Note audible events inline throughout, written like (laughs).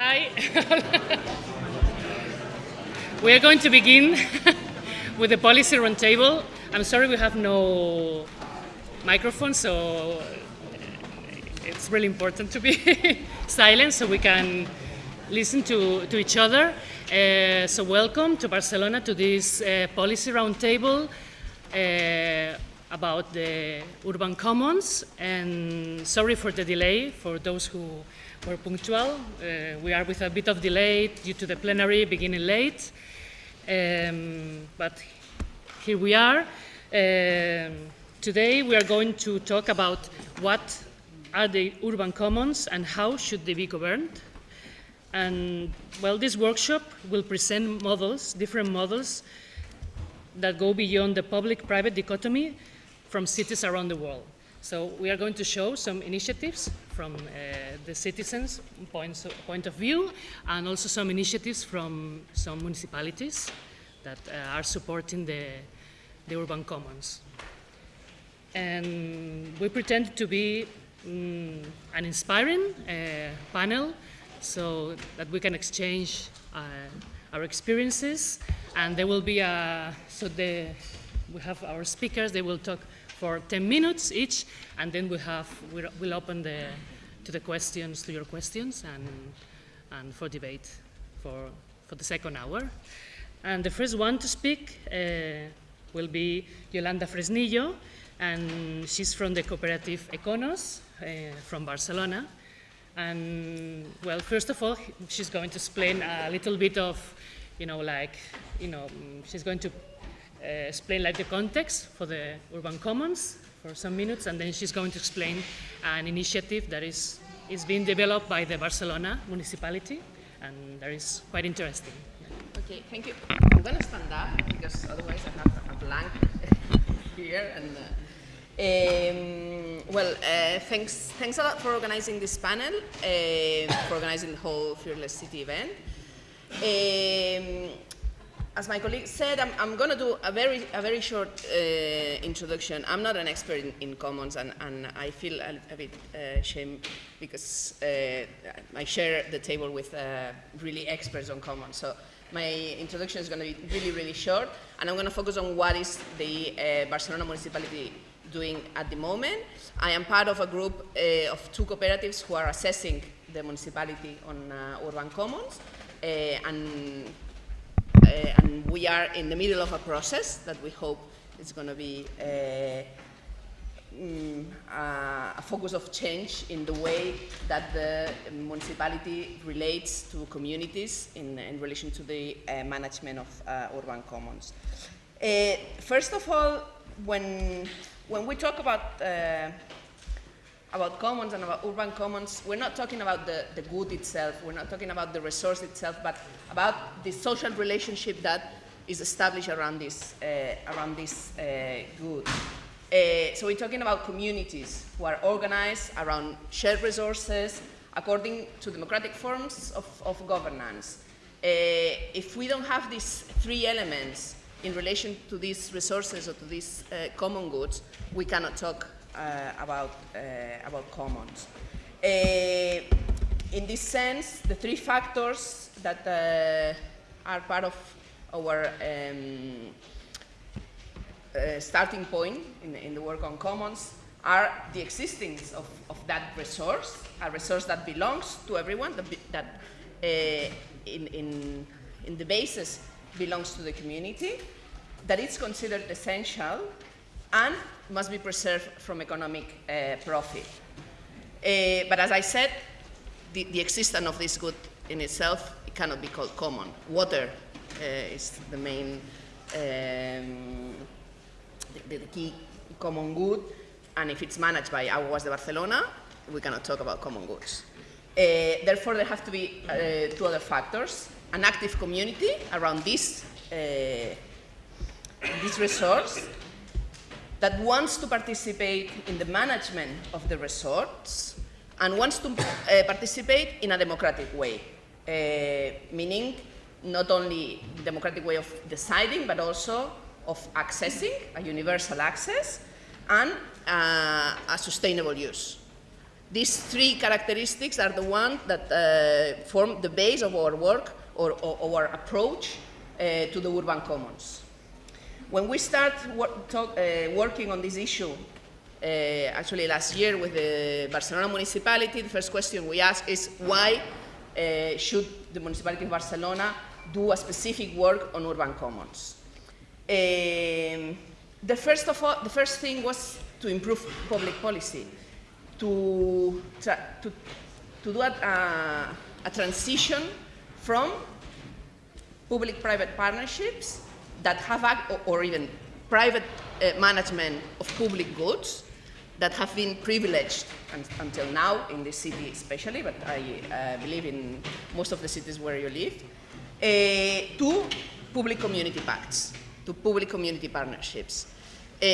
Hi. we are going to begin (laughs) with the policy roundtable. I'm sorry we have no microphone, so it's really important to be (laughs) silent so we can listen to, to each other. Uh, so welcome to Barcelona to this uh, policy roundtable uh, about the urban commons. And sorry for the delay for those who were punctual. Uh, we are with a bit of delay due to the plenary beginning late. Um, but here we are. Um, today we are going to talk about what are the urban commons and how should they be governed. And well, this workshop will present models, different models that go beyond the public-private dichotomy from cities around the world. So we are going to show some initiatives from uh, the citizens' points point of view and also some initiatives from some municipalities that uh, are supporting the, the urban commons. And we pretend to be um, an inspiring uh, panel so that we can exchange uh, our experiences and there will be a, so the, we have our speakers, they will talk for 10 minutes each, and then we have, we'll, open the, to the questions, to your questions, and, and for debate for, for the second hour. And the first one to speak uh, will be Yolanda Fresnillo, and she's from the cooperative Econos uh, from Barcelona. And well, first of all, she's going to explain a little bit of, you know, like, you know, she's going to explain like the context for the urban commons for some minutes, and then she's going to explain an initiative that is, is being developed by the Barcelona municipality, and that is quite interesting. Okay, thank you. I'm going to stand up because otherwise I have a blank (laughs) here. And uh, um, well, uh, thanks, thanks a lot for organizing this panel, uh, for organizing the whole Fearless City event. Um, as my colleague said, I'm, I'm going to do a very, a very short uh, introduction. I'm not an expert in, in commons, and, and, I feel a, a bit uh, shame because uh, I share the table with uh, really experts on commons. So my introduction is going to be really, really short, and I'm going to focus on what is the uh, Barcelona municipality doing at the moment. I am part of a group uh, of two cooperatives who are assessing the municipality on urban commons, and and we are in the middle of a process that we hope is going to be uh, mm, a focus of change in the way that the municipality relates to communities in, in relation to the uh, management of uh, urban commons. Uh, first of all, when, when we talk about uh, about commons and about urban commons, we're not talking about the, the good itself, we're not talking about the resource itself, but about the social relationship that is established around this, uh, around this uh, good. Uh, so we're talking about communities who are organized around shared resources according to democratic forms of, of governance. Uh, if we don't have these three elements in relation to these resources or to these uh, common goods, we cannot talk about, uh, about commons. Uh, in this sense, the three factors that are part of our um, starting point in, in the work on commons are the existence of, of, that resource, a resource that belongs to everyone, that, that uh, in, in, in, the basis belongs to the community, that it's considered essential, and must be preserved from economic uh, profit. Uh, but as I said, the, the, existence of this good in itself it cannot be called common. Water uh, is the main, um, the, the, key common good, and if it's managed by Aguas de Barcelona, we cannot talk about common goods. Uh, therefore, there have to be uh, two other factors, an active community around this, uh, this resource, that wants to participate in the management of the resorts and wants to uh, participate in a democratic way, uh, meaning not only democratic way of deciding, but also of accessing, a universal access, and uh, a sustainable use. These three characteristics are the ones that uh, form the base of our work or, or our approach uh, to the urban commons. When we start wor talk, uh, working on this issue, uh, actually last year with the Barcelona municipality, the first question we asked is why uh, should the municipality of Barcelona do a specific work on urban commons? Um, the, first of all, the first thing was to improve public policy, to, to, to do a, a, a transition from public-private partnerships that have, or even private uh, management of public goods that have been privileged un until now in this city especially, but I uh, believe in most of the cities where you live, uh, to public community pacts, to public community partnerships. Uh,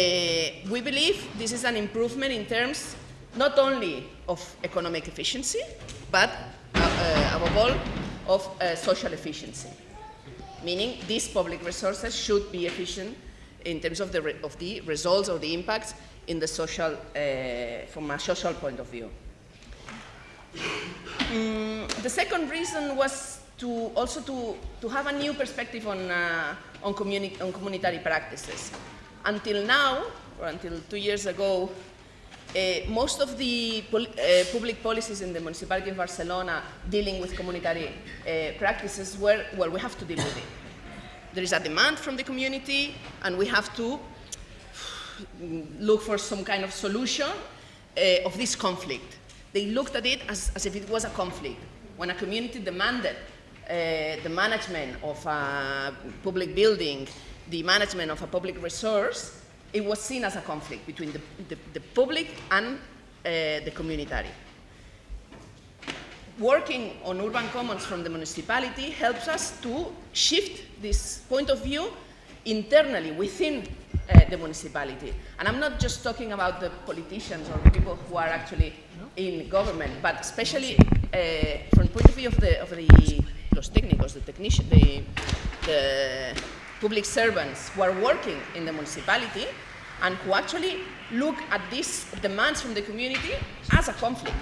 we believe this is an improvement in terms not only of economic efficiency, but uh, uh, above all, of social efficiency. Meaning these public resources should be efficient in terms of the, of the results or the impacts in the social, uh, from a social point of view. Mm, the second reason was to also to, to have a new perspective on, uh, on, communi on communitary practices. Until now, or until two years ago, uh, most of the pol uh, public policies in the municipality of Barcelona dealing with communitary uh, practices were, well, we have to deal with it. There is a demand from the community, and we have to (sighs) look for some kind of solution uh, of this conflict. They looked at it as, as, if it was a conflict. When a community demanded uh, the management of a public building, the management of a public resource, it was seen as a conflict between the, the, the public and uh, the community. Working on urban commons from the municipality helps us to shift this point of view internally within uh, the municipality. And I'm not just talking about the politicians or the people who are actually in government, but especially uh, from the point of view of the, of the los técnicos, the technicians, the, the public servants who are working in the municipality and who actually look at these demands from the community as a conflict.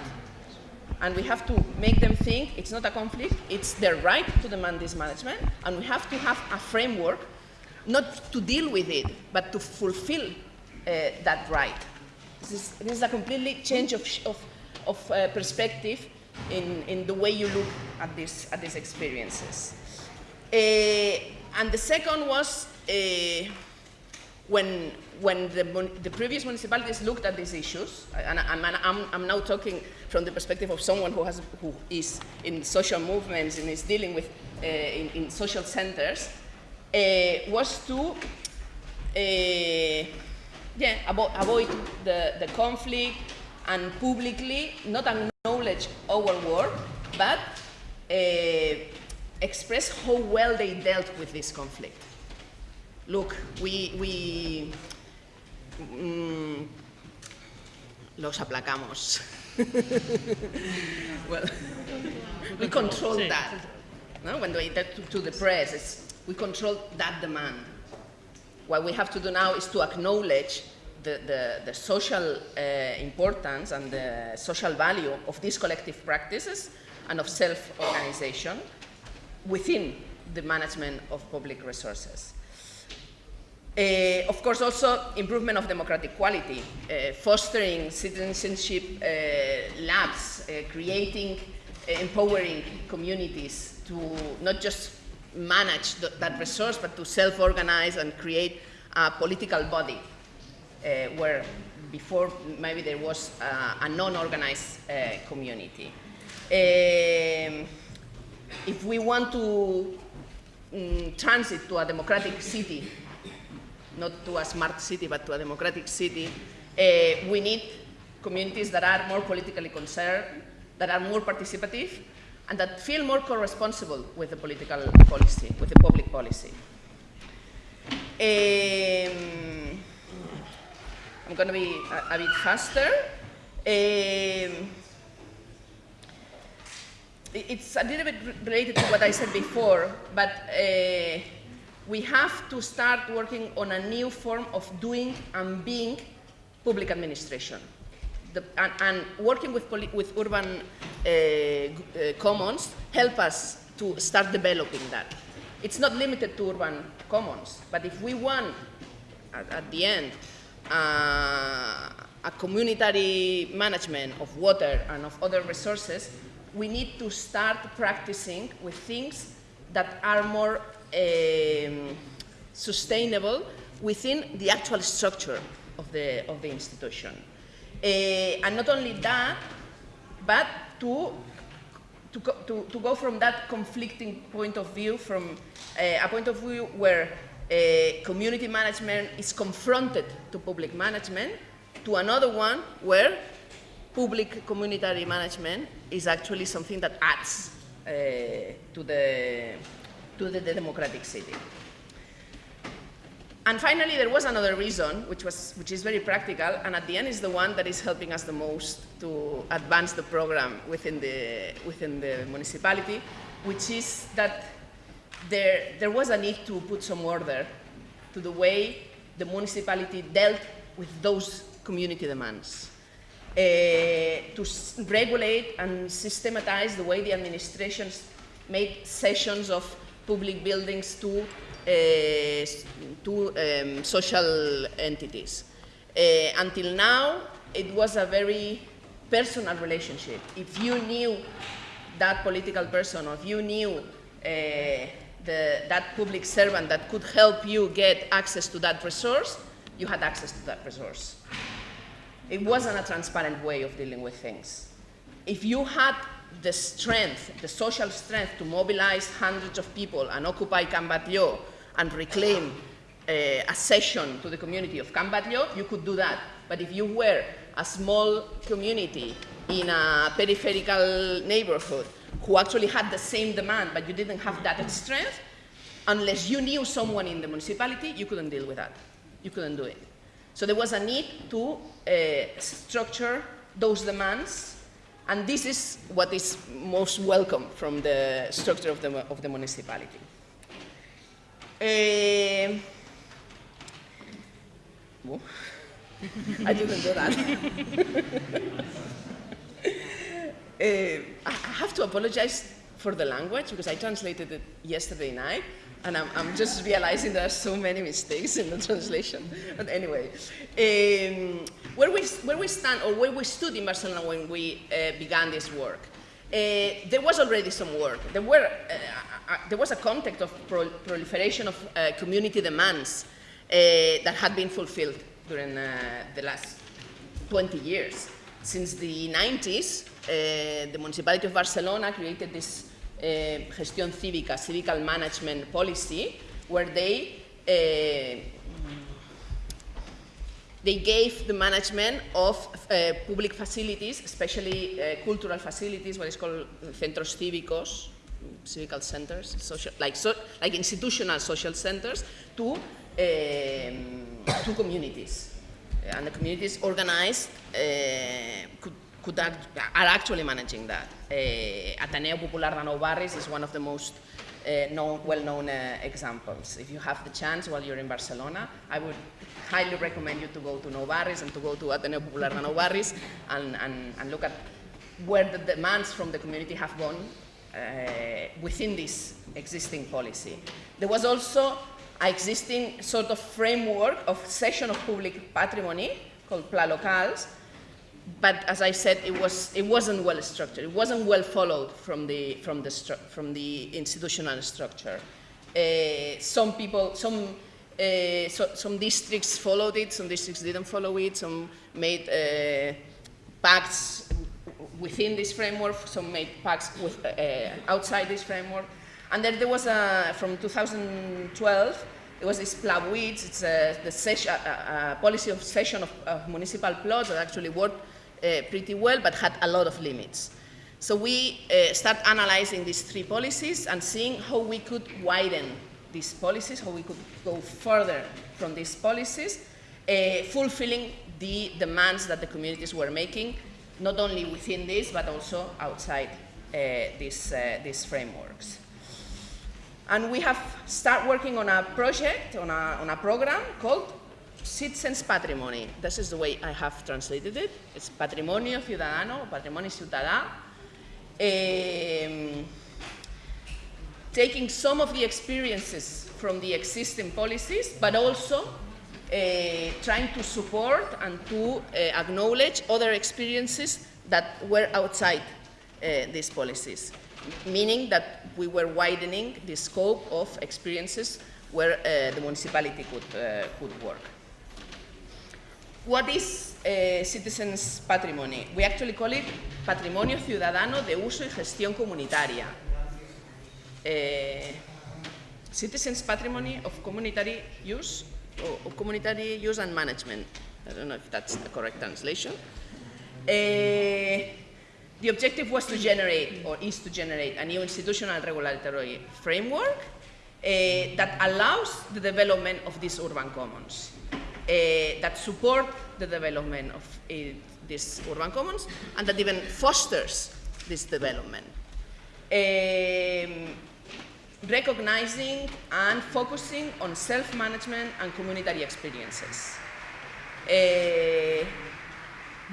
And we have to make them think it's not a conflict, it's their right to demand this management, and we have to have a framework not to deal with it, but to fulfill uh, that right. This is, this is, a completely change of, of, of uh, perspective in, in the way you look at, this, at these experiences. Uh, and the second was uh, when, when the, the, previous municipalities looked at these issues, and I'm, I'm, I'm, now talking from the perspective of someone who, has, who is in social movements and is dealing with uh, in, in social centers, uh, was to yeah, avo avoid the, the conflict and publicly not acknowledge our work, but express how well they dealt with this conflict. Look, we, we mm, los aplacamos. (laughs) well, we control that. No? When they to, to the press, we control that demand. What we have to do now is to acknowledge the, the, the social uh, importance and the social value of these collective practices and of self-organization within the management of public resources. Uh, of course, also improvement of democratic quality, uh, fostering citizenship uh, labs, creating, empowering communities to not just manage th that resource, but to self-organize and create a political body where before maybe there was a non-organized community. If we want to um, transit to a democratic city, not to a smart city, but to a democratic city, uh, we need communities that are more politically concerned, that are more participative, and that feel more co-responsible with the political policy, with the public policy. Um, I'm going to be a, a bit faster. Um, it's a little bit related to what I said before, but uh, we have to start working on a new form of doing and being public administration. the, and, and, working with, with urban uh, uh, commons help us to start developing that. It's not limited to urban commons, but if we want, at, at the end, uh, a community management of water and of other resources, we need to start practicing with things that are more um, sustainable within the actual structure of the, of the institution. Uh, and not only that, but to, to, go, to, to, go from that conflicting point of view, from uh, a point of view where uh, community management is confronted to public management, to another one where public community management is actually something that adds uh, to, the, to the, democratic city. And finally, there was another reason, which, was, which is very practical, and at the end is the one that is helping us the most to advance the program within the, within the municipality, which is that there, there was a need to put some order to the way the municipality dealt with those community demands. Uh, to regulate and systematize the way the administrations made cessions of public buildings to uh, to um, social entities. Uh, until now, it was a very personal relationship. If you knew that political person, or if you knew the, that public servant that could help you get access to that resource, you had access to that resource. It wasn't a transparent way of dealing with things. If you had the strength, the social strength to mobilize hundreds of people and occupy Can and reclaim uh, a session to the community of Can you could do that. But if you were a small community in a peripheral neighborhood who actually had the same demand, but you didn't have that strength, unless you knew someone in the municipality, you couldn't deal with that. You couldn't do it. So there was a need to uh, structure those demands, and this is what is most welcome from the structure of the, of the municipality. Oh, (laughs) I didn't do that. (laughs) uh, I have to apologize for the language because I translated it yesterday night and I'm, I'm, just realizing there are so many mistakes in the translation. But anyway, um, where, we, where we stand or where we stood in Barcelona when we uh, began this work, uh, there was already some work. There were uh, uh, there was a context of pro proliferation of uh, community demands uh, that had been fulfilled during the last 20 years. Since the 90s, uh, the municipality of Barcelona created this gestión cívica, civical management policy, where they they gave the management of uh, public facilities, especially uh, cultural facilities, what is called centros cívicos, civic centers, social, like, so, like institutional social centers, to, um, to communities. And the communities organized uh, could, could act, are actually managing that. Uh, Ateneo Popular de Nou Barris is one of the most uh, known, well-known uh, examples. If you have the chance while you're in Barcelona, I would highly recommend you to go to Nou Barris and to go to Ateneo Popular de Nou Barris and, and, and look at where the demands from the community have gone uh, within this existing policy. There was also an existing sort of framework of cession of public patrimony called Pla Locals, but as I said, it, was, it wasn't well structured. It wasn't well followed from the, from the, from the institutional structure. Uh, some people, some, uh, so, some districts followed it, some districts didn't follow it, some made uh, pacts within this framework, some made pacts with, uh, outside this framework. And then there was, a, from 2012, there was this Pla BUITS, it's a, the session, a, a policy of cession of, of, municipal plots that actually worked uh, pretty well, but had a lot of limits. So we uh, start analyzing these three policies and seeing how we could widen these policies, how we could go further from these policies, uh, fulfilling the demands that the communities were making not only within this, but also outside uh, these, uh, these frameworks. And we have started working on a project, on a, on a program called citizens' patrimony. This is the way I have translated it. It's patrimonio ciudadano, patrimonio ciudadà. Um, taking some of the experiences from the existing policies, but also uh, trying to support and to uh, acknowledge other experiences that were outside uh, these policies, meaning that we were widening the scope of experiences where uh, the municipality could, uh, could work. What is uh, citizens' patrimony? We actually call it patrimonio ciudadano de uso y gestión comunitaria. Uh, citizens' patrimony of community use, or, community use and management. I don't know if that's the correct translation. Uh, the objective was to generate, or is to generate, a new institutional regulatory framework that allows the development of these urban commons, that support the development of uh, these urban commons, and that even fosters this development. Um, recognizing and focusing on self-management and community experiences. Uh,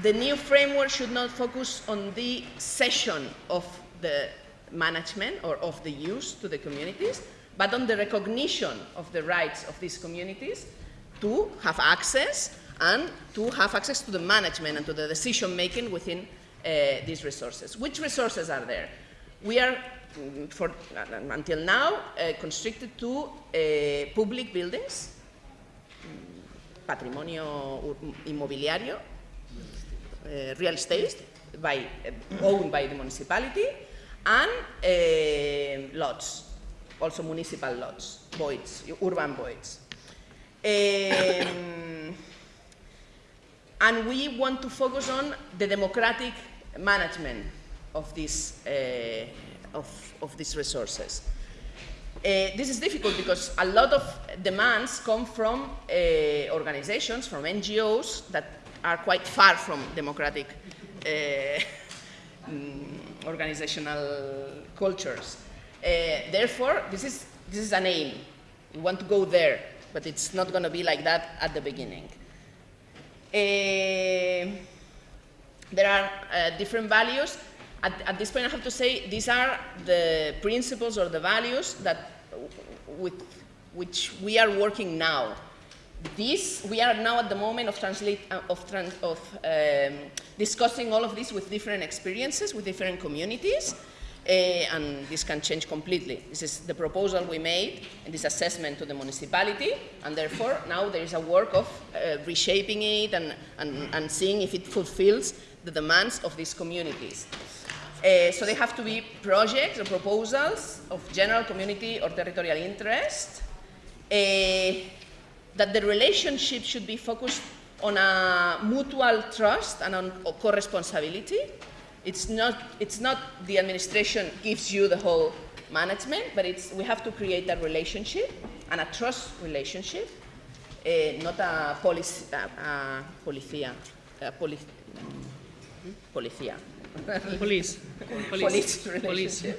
the new framework should not focus on the cession of the management or of the use to the communities, but on the recognition of the rights of these communities to have access and to have access to the management and to the decision making within uh, these resources. Which resources are there? We are, mm, for, uh, until now, uh, constricted to uh, public buildings, mm, patrimonio inmobiliario, uh, real estate by, uh, owned by the municipality, and lots, also municipal lots, voids, urban voids. Um, and we want to focus on the democratic management of these, uh, of, of these resources. Uh, this is difficult because a lot of demands come from uh, organizations, from NGOs that are quite far from democratic uh, mm, organizational cultures. Uh, therefore, this is, this is an aim. We want to go there, but it's not going to be like that at the beginning. Uh, there are uh, different values. At, at, this point, I have to say these are the principles or the values that with which we are working now. This, we are now at the moment of, translate, uh, of, trans, of um, discussing all of this with different experiences, with different communities, uh, and this can change completely. This is the proposal we made and this assessment to the municipality, and therefore now there is a work of uh, reshaping it and, and, and seeing if it fulfills the demands of these communities. Uh, so they have to be projects or proposals of general community or territorial interest, that the relationship should be focused on a mutual trust and on co-responsibility. It's not, it's not the administration gives you the whole management, but it's, we have to create a relationship and a trust relationship, uh, not a policy, uh, uh, policia, uh, poli policia. (laughs) Police. Police. Police. Uh,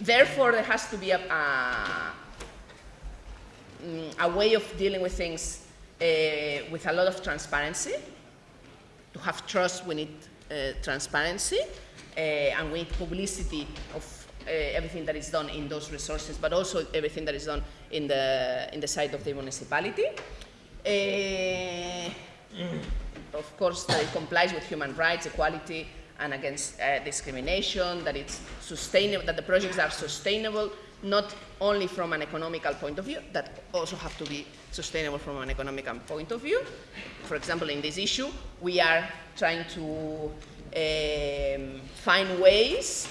therefore, there has to be a, a, mm, a way of dealing with things uh, with a lot of transparency. To have trust, we need uh, transparency, uh, and we need publicity of uh, everything that is done in those resources, but also everything that is done in the, in the side of the municipality. Uh, of course, that it complies with human rights, equality, and against uh, discrimination, that it's sustainable, that the projects are sustainable, not only from an economical point of view, that also have to be sustainable from an economical point of view. For example, in this issue, we are trying to um, find ways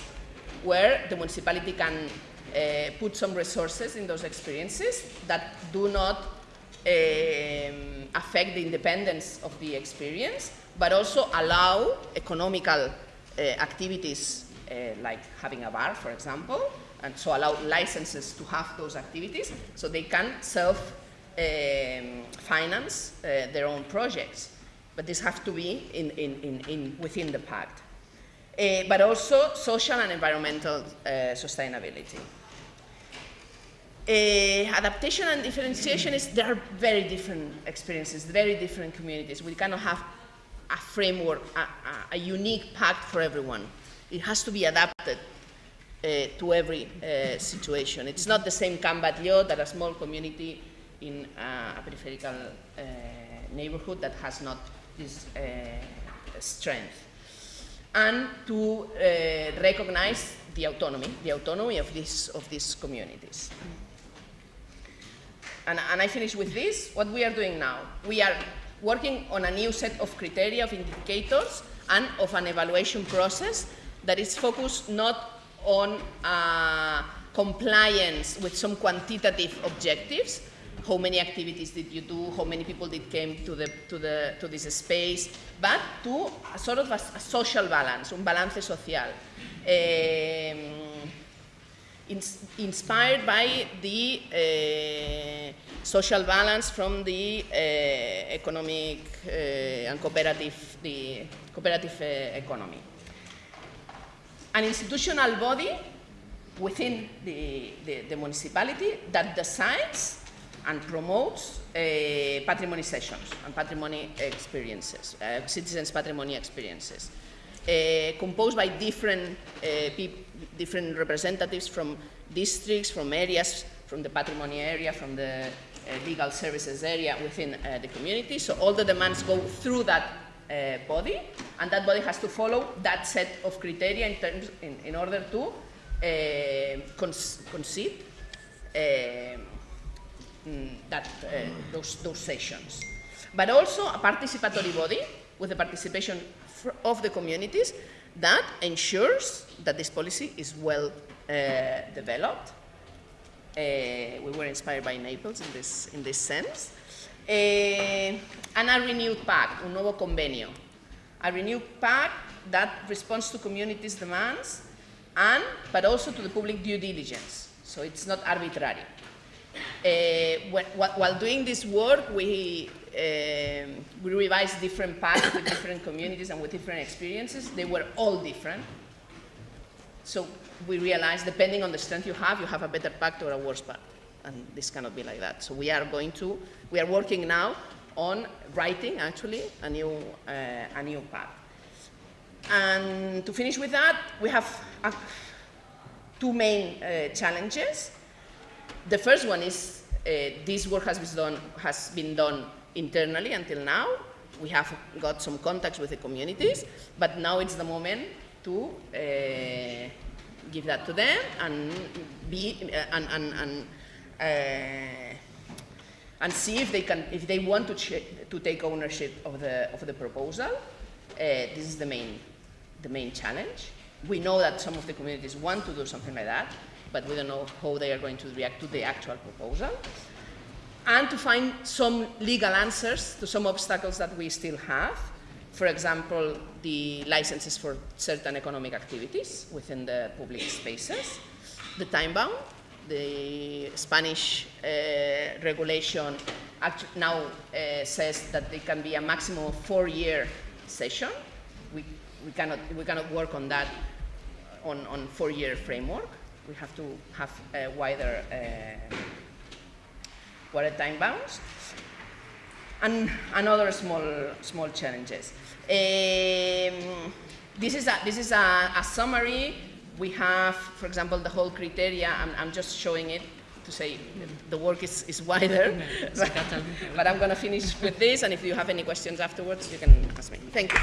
where the municipality can uh, put some resources in those experiences that do not um, affect the independence of the experience, but also allow economical uh, activities uh, like having a bar, for example, and so allow licenses to have those activities so they can self um, uh, their own projects. But this has to be in, in, in, in within the pact. Uh, but also social and environmental uh, sustainability. Uh, adaptation and differentiation is there are very different experiences, very different communities. We cannot have a framework, a, a, a unique pact for everyone. It has to be adapted to every uh, situation. It's not the same Can Batlló that a small community in uh, a peripheral uh, neighborhood that has not this uh, strength. And to uh, recognize the autonomy, the autonomy of, this, of these communities. And, and I finish with this, what we are doing now. We are working on a new set of criteria, of indicators, and of an evaluation process that is focused not on uh, compliance with some quantitative objectives, how many activities did you do, how many people did came to, the, to, the, to this space, but to a sort of a, a social balance, un balance social. Um, ins inspired by the uh, social balance from the uh, economic uh, and cooperative, the cooperative economy. An institutional body within the, the, the municipality that decides and promotes uh, patrimony sessions and patrimony experiences, uh, citizens' patrimony experiences. Uh, composed by different, uh, different representatives from districts, from areas, from the patrimony area, from the uh, legal services area within uh, the community. So all the demands go through that uh, body, and that body has to follow that set of criteria in, terms, in, in order to cons concede mm, that, those, those sessions. But also a participatory body with the participation of the communities that ensures that this policy is well uh, developed. Uh, we were inspired by Naples in this, in this sense. Uh, and a renewed pact, un nuevo convenio. A renewed pact that responds to communities' demands and, but also to the public due diligence. So it's not arbitrary. Uh, while doing this work, we um, we revised different paths with different communities and with different experiences. They were all different. So we realized, depending on the strength you have, you have a better pact or a worse pact. And this cannot be like that. So we are going to, we are working now on writing, actually, a new, uh, a new pact. And to finish with that, we have uh, two main uh, challenges. The first one is uh, this work has been done, has been done internally until now. We have got some contacts with the communities, but now it's the moment to uh, give that to them and be uh, and and and, and see if they can if they want to to take ownership of the of the proposal. Uh, this is the main the main challenge. We know that some of the communities want to do something like that, but we don't know how they are going to react to the actual proposal and to find some legal answers to some obstacles that we still have. For example, the licenses for certain economic activities within the public spaces, the time bound, the Spanish uh, regulation now uh, says that there can be a maximum four-year session. We, we, cannot, we cannot work on that on, on four-year framework. We have to have a wider uh, what time bounds, and, and other small, small challenges. Um, this is, a, this is a, a, summary. We have, for example, the whole criteria. I'm, I'm just showing it to say the work is, is wider. (laughs) but, but I'm going to finish with this, and if you have any questions afterwards, you can ask me. Thank you.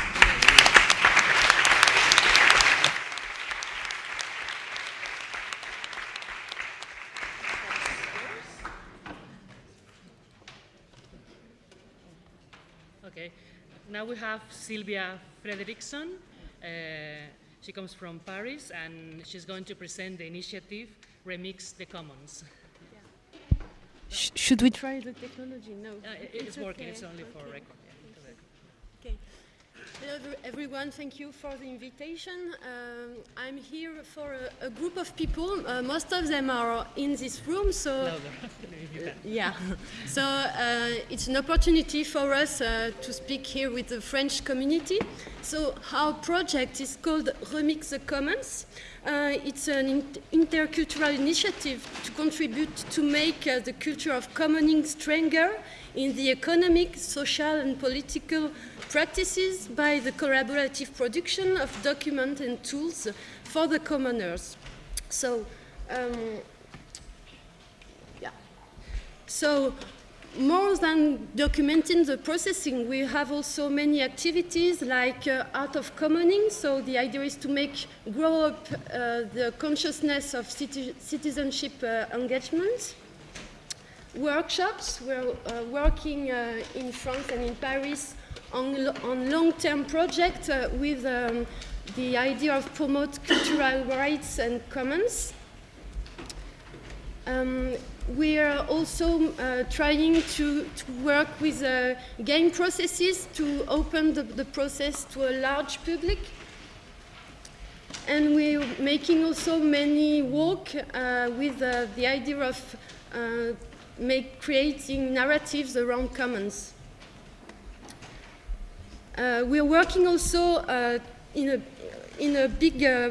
Okay. Now we have Sylvia Fredriksson. Uh, she comes from Paris and she's going to present the initiative Remix the Commons. Yeah. Sh should we try the technology? No. Uh, it, it's, it's, working, okay. it's only for record. Hello everyone, thank you for the invitation. Um, I'm here for a, a group of people. Uh, most of them are in this room, so (laughs) yeah. So uh, it's an opportunity for us uh, to speak here with the French community. So our project is called Remix the Commons. Uh, it's an in- intercultural initiative to contribute to make uh, the culture of commoning stronger in the economic, social, and political practices by the collaborative production of documents and tools for the commoners. So, um, yeah. So, more than documenting the processing, we have also many activities like uh, art of commoning. So the idea is to make grow up uh, the consciousness of citi- citizenship uh, engagement. Workshops. We're uh, working uh, in France and in Paris on, on long-term projects uh, with um, the idea of promote cultural rights and commons. Um, we are also uh, trying to, to work with uh, game processes to open the, the process to a large public. And we're making also many work uh, with uh, the idea of uh, make, creating narratives around commons. Uh, we're working also uh, in a in a big, uh,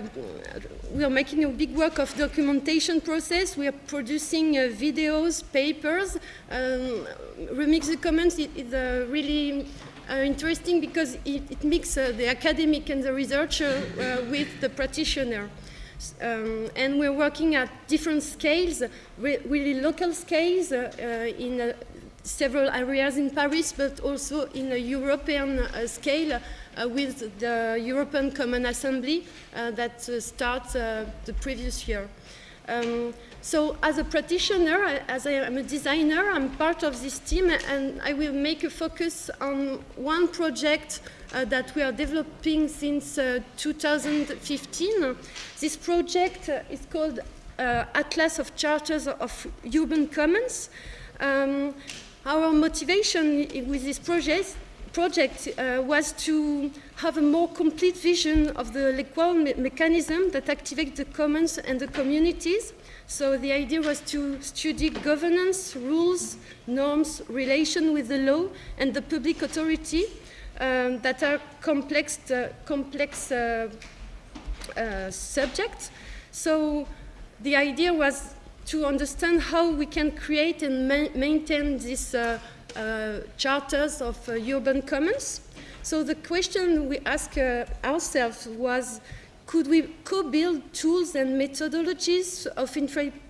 we are making a big work of documentation process. We are producing uh, videos, papers. Um, Remix the Commons is, is uh, really uh, interesting because it, it mixes the academic and the researcher with the practitioner. Um, and we're working at different scales, re- really local scales in several areas in Paris, but also in a European uh, scale uh, with the European Common Assembly uh, that uh, starts uh, the previous year. Um, so, as a practitioner, as I am a designer, I'm part of this team, and I will make a focus on one project uh, that we are developing since uh, 2015. This project uh, is called uh, Atlas of Charters of Urban Commons. Um, our motivation with this project, project uh, was to have a more complete vision of the legal me- mechanism that activates the commons and the communities. So the idea was to study governance, rules, norms, relation with the law and the public authority um, that are complex, uh, complex uh, uh, subjects. So the idea was to understand how we can create and ma- maintain these uh, uh, charters of uh, urban commons. So the question we asked uh, ourselves was, could we co-build tools and methodologies of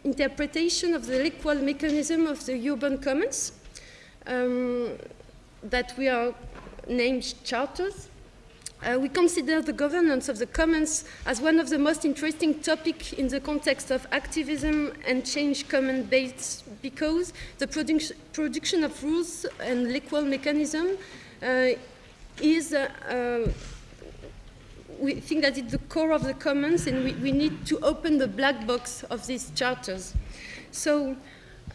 interpretation of the legal mechanism of the urban commons um, that we are named charters? Uh, we consider the governance of the commons as one of the most interesting topics in the context of activism and change common base because the produc- production of rules and legal mechanism uh, is, uh, uh, we think that it's the core of the commons and we, we need to open the black box of these charters. So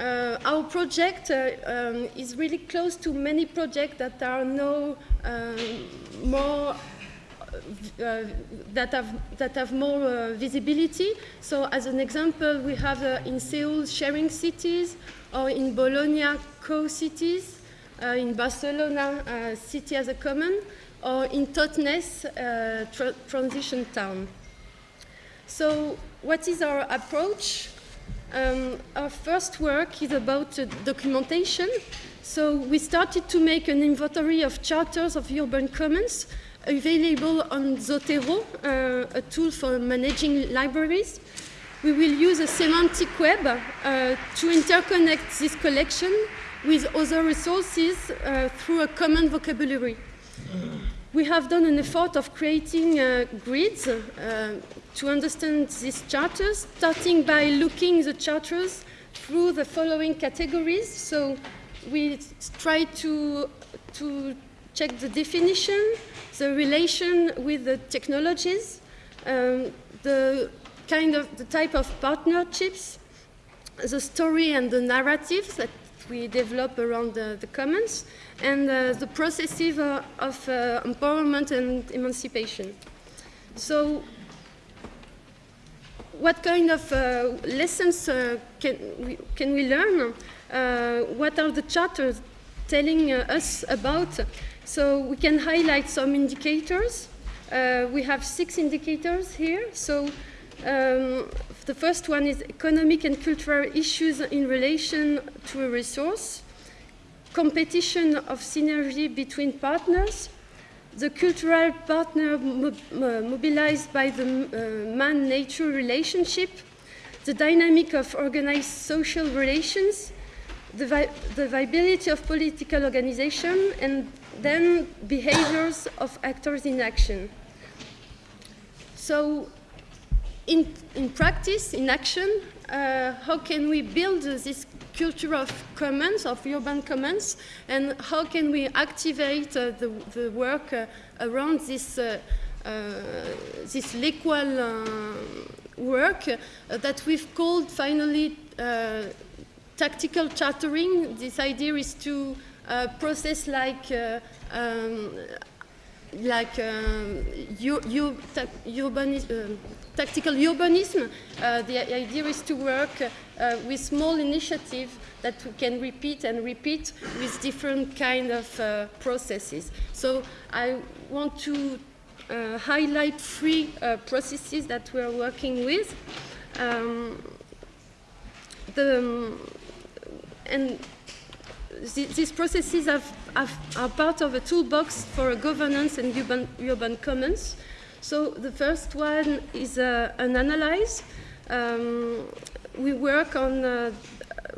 uh, our project uh, um, is really close to many projects that are now more that have that have more uh, visibility. So, as an example, we have uh, in Seoul sharing cities, or in Bologna co-cities, uh, in Barcelona uh, city as a common, or in Totnes uh, tra- transition town. So, what is our approach? Um, our first work is about uh, documentation. So we started to make an inventory of charters of urban commons available on Zotero, uh, a tool for managing libraries. We will use a semantic web uh, to interconnect this collection with other resources uh, through a common vocabulary. We have done an effort of creating uh, grids uh, to understand these charters, starting by looking the charters through the following categories. So we try to, to check the definition, the relation with the technologies, um, the kind of the type of partnerships, the story and the narratives that we develop around the, the commons, and uh, the processes uh, of uh, empowerment and emancipation. So what kind of uh, lessons uh, can, we, can we learn? Uh, what are the charters telling us about? So we can highlight some indicators. Uh, we have six indicators here. So um, the first one is economic and cultural issues in relation to a resource, competition of synergy between partners, the cultural partner mo mobilized by the uh, man-nature relationship, the dynamic of organized social relations, the, vi the viability of political organization, and then behaviors of actors in action. So in, in practice, in action, uh, how can we build this culture of commons, of urban commons, and how can we activate uh, the, the, work uh, around this, uh, uh, this equal uh, work that we've called finally tactical chartering. This idea is to process like um, like um, urbanism, uh, tactical urbanism. Uh, the idea is to work uh, with small initiatives that we can repeat and repeat with different kind of uh, processes. So I want to uh, highlight three uh, processes that we're working with. Um, the, um, and th these processes have, have, are part of a toolbox for a governance and urban, urban commons. So the first one is uh, an analyze. Um, we work on, uh,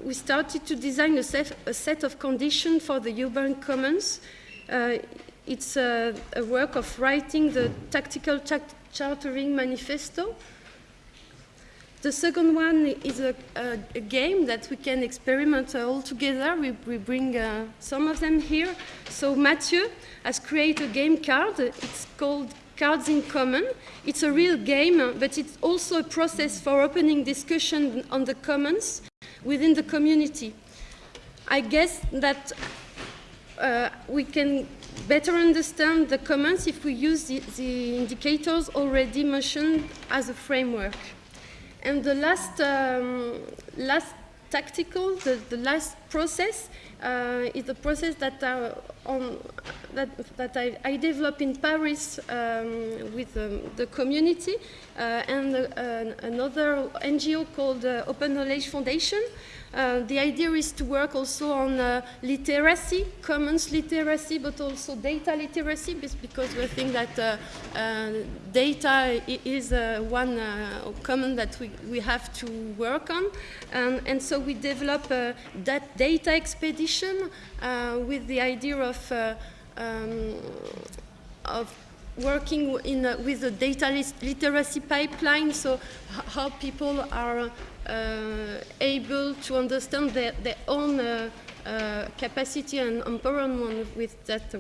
we started to design a set, a set, of conditions for the urban commons. Uh, it's a, a, work of writing the tactical chartering manifesto the second one is a, a, a, game that we can experiment all together. We, we bring uh, some of them here. So Mathieu has created a game card. It's called Cards in Common. It's a real game, but it's also a process for opening discussion on the commons within the community. I guess that uh, we can better understand the commons if we use the, the indicators already mentioned as a framework. And the last, um, last tactical, the, the last process uh, is the process that, on, that, that I, I developed in Paris um, with um, the community uh, and uh, another NGO called uh, Open Knowledge Foundation. Uh, the idea is to work also on uh, literacy, commons literacy, but also data literacy, because we think that uh, uh data is uh, one common that we, we have to work on. Um, and so we develop that data expedition with the idea of, um, of working in, with the data literacy pipeline, so how people are uh, able to understand their, their own uh, uh, capacity and empowerment with that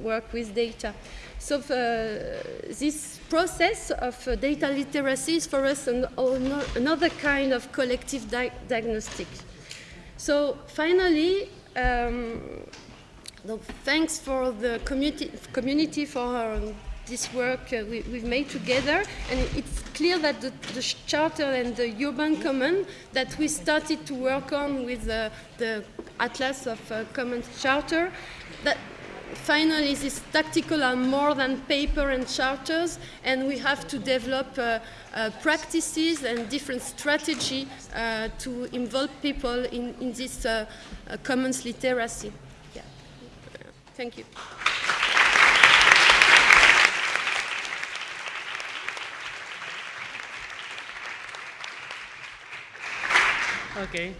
work with data. So this process of data literacy is for us an, another kind of collective di diagnostic. So finally, um, thanks for the community, community for this work uh, we, have made together. And it's clear that the, the, charter and the urban common that we started to work on with uh, the Atlas of uh, Common Charter, that finally this tactical are more than paper and charters and we have to develop uh, uh, practices and different strategy uh, to involve people in, in this uh, uh, commons literacy. Yeah. Thank you. Okay.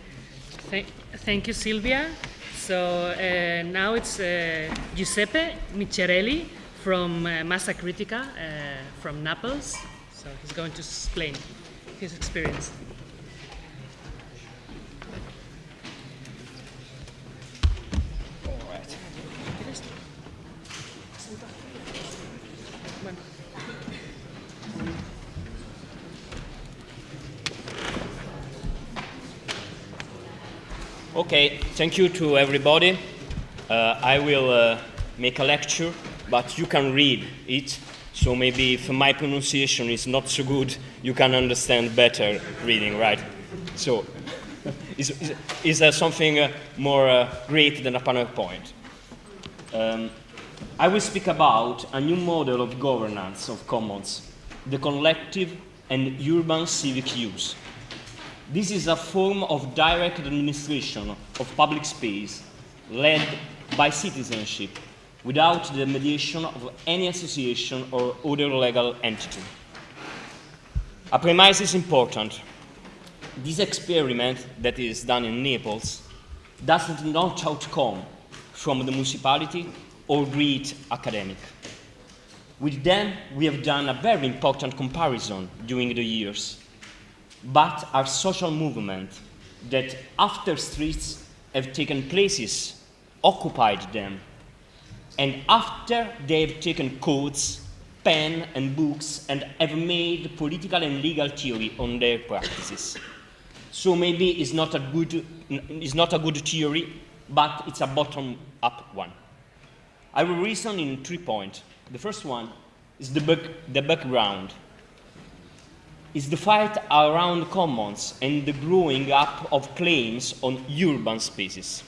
Th thank you, Silvia. So uh, now it's uh, Giuseppe Micciarelli from uh, Massa Critica uh, from Naples. So he's going to explain his experience. Okay, thank you to everybody. Uh, I will uh, make a lecture, but you can read it. So maybe if my pronunciation is not so good, you can understand better reading, right? So, (laughs) is, is, is there something uh, more uh, great than a PowerPoint? Um, I will speak about a new model of governance of commons, the collective and urban civic use. This is a form of direct administration of public space led by citizenship without the mediation of any association or other legal entity. A premise is important. This experiment that is done in Naples does not not outcome from the municipality or great academic. With them, we have done a very important comparison during the years but are social movements that after streets have taken places, occupied them, and after they have taken codes, pen and books and have made political and legal theory on their practices. So maybe it's not a good, it's not a good theory, but it's a bottom-up one. I will reason in three points. The first one is the, back, the background is the fight around commons and the growing up of claims on urban spaces.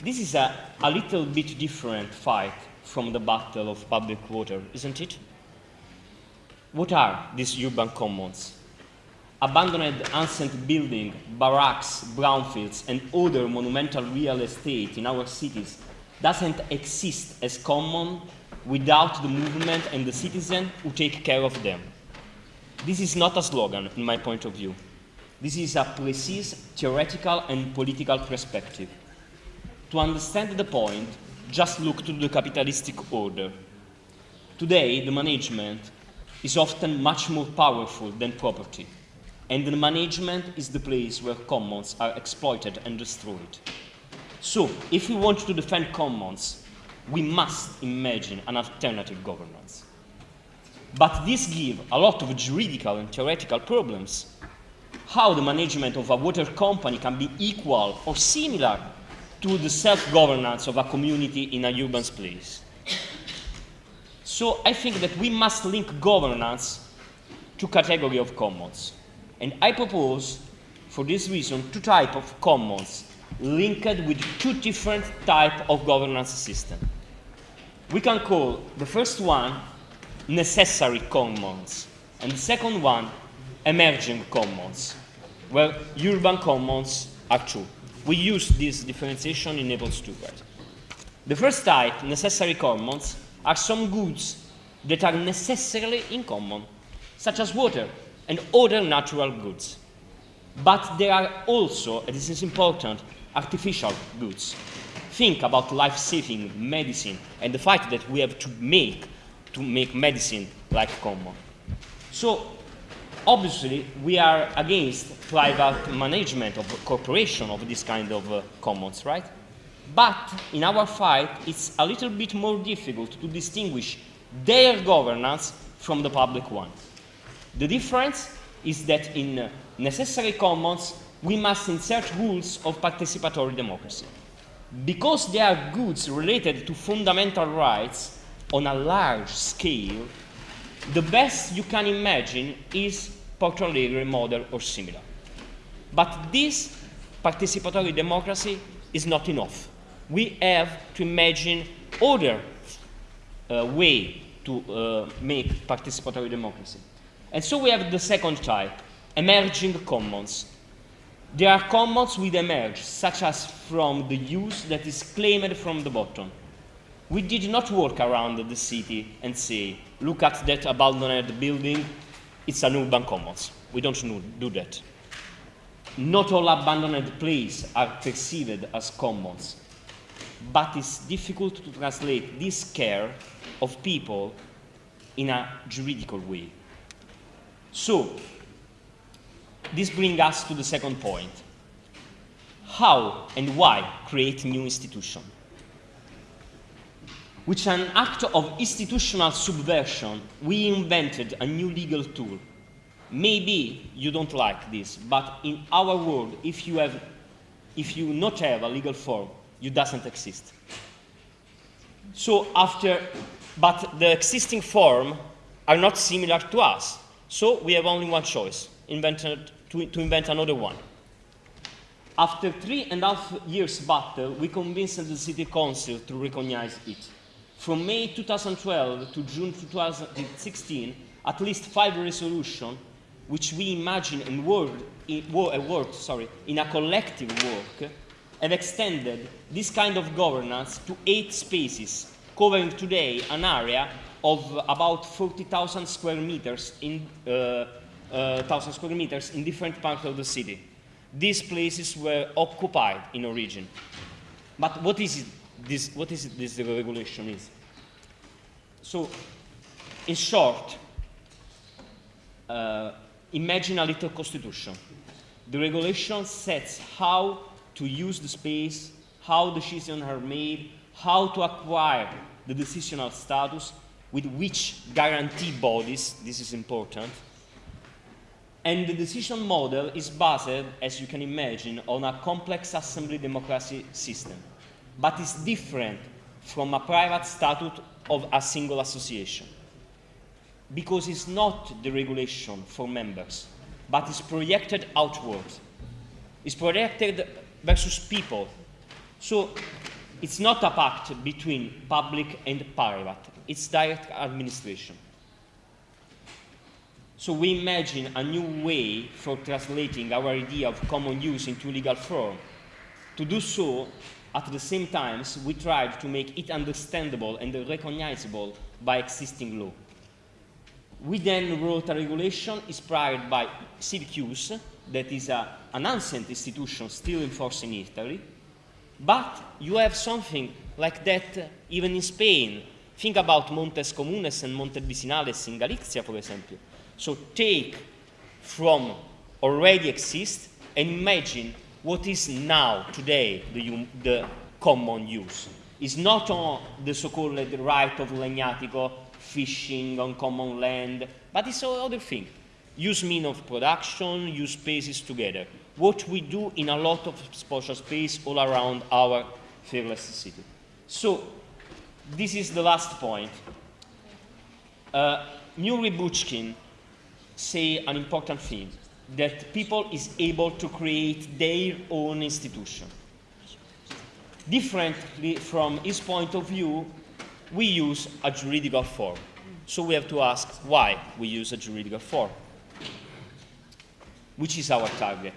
This is a, a little bit different fight from the battle of public water, isn't it? What are these urban commons? Abandoned ancient buildings, barracks, brownfields, and other monumental real estate in our cities doesn't exist as common without the movement and the citizen who take care of them. This is not a slogan, in my point of view. This is a precise theoretical and political perspective. To understand the point, just look to the capitalistic order. Today, the management is often much more powerful than property, and the management is the place where commons are exploited and destroyed. So, if we want to defend commons, we must imagine an alternative governance. But this gives a lot of juridical and theoretical problems. How the management of a water company can be equal or similar to the self-governance of a community in a urban space. So I think that we must link governance to category of commons. And I propose, for this reason, two types of commons linked with two different types of governance system. We can call the first one necessary commons, and the second one, emerging commons, where urban commons are true. We use this differentiation in Naples right? The first type, necessary commons, are some goods that are necessarily in common, such as water and other natural goods. But there are also, and this is important, artificial goods. Think about life-saving medicine and the fact that we have to make to make medicine like common. So obviously we are against private management of corporation of this kind of uh, commons, right? But in our fight, it's a little bit more difficult to distinguish their governance from the public one. The difference is that in uh, necessary commons, we must insert rules of participatory democracy. Because they are goods related to fundamental rights, on a large scale, the best you can imagine is Alegre model or similar. But this participatory democracy is not enough. We have to imagine other uh, way to uh, make participatory democracy. And so we have the second type, emerging commons. There are commons which emerge, such as from the use that is claimed from the bottom. We did not walk around the city and say, look at that abandoned building, it's an urban commons. We don't do that. Not all abandoned places are perceived as commons, but it's difficult to translate this care of people in a juridical way. So, this brings us to the second point. How and why create new institutions? Which is an act of institutional subversion, we invented a new legal tool. Maybe you don't like this, but in our world, if you have if you not have a legal form, you doesn't exist. So after, but the existing form are not similar to us. So we have only one choice, invented, to, to invent another one. After three and a half years battle, we convinced the city council to recognize it. From May 2012 to June 2016, at least five resolutions, which we imagine and in, sorry, in a collective work, have extended this kind of governance to eight spaces, covering today an area of about 40,000 square meters in uh, uh, square meters in different parts of the city. These places were occupied in origin. But what is it, this, what is it this regulation is? So, in short, uh, imagine a little constitution. The regulation sets how to use the space, how decisions are made, how to acquire the decisional status, with which guarantee bodies, this is important, and the decision model is based, as you can imagine, on a complex assembly democracy system, but is different from a private statute of a single association, because it's not the regulation for members, but it's projected outward. It's projected versus people. So it's not a pact between public and private, it's direct administration. So we imagine a new way for translating our idea of common use into legal form. To do so, at the same time, we tried to make it understandable and recognizable by existing law. We then wrote a regulation inspired by CivicUse, that is a, an ancient institution still in force in Italy, but you have something like that uh, even in Spain. Think about Montes Comunes and Montes Vicinales in Galicia, for example. So take from already exist and imagine what is now, today, the, the common use. It's not on the so-called right of legnatico, fishing on common land, but it's other thing. Use mean of production, use spaces together. What we do in a lot of spatial space all around our fearless city. So, this is the last point. Uh, Bookchin say an important thing, that people is able to create their own institution. Differently from his point of view, we use a juridical form. So we have to ask why we use a juridical form. Which is our target?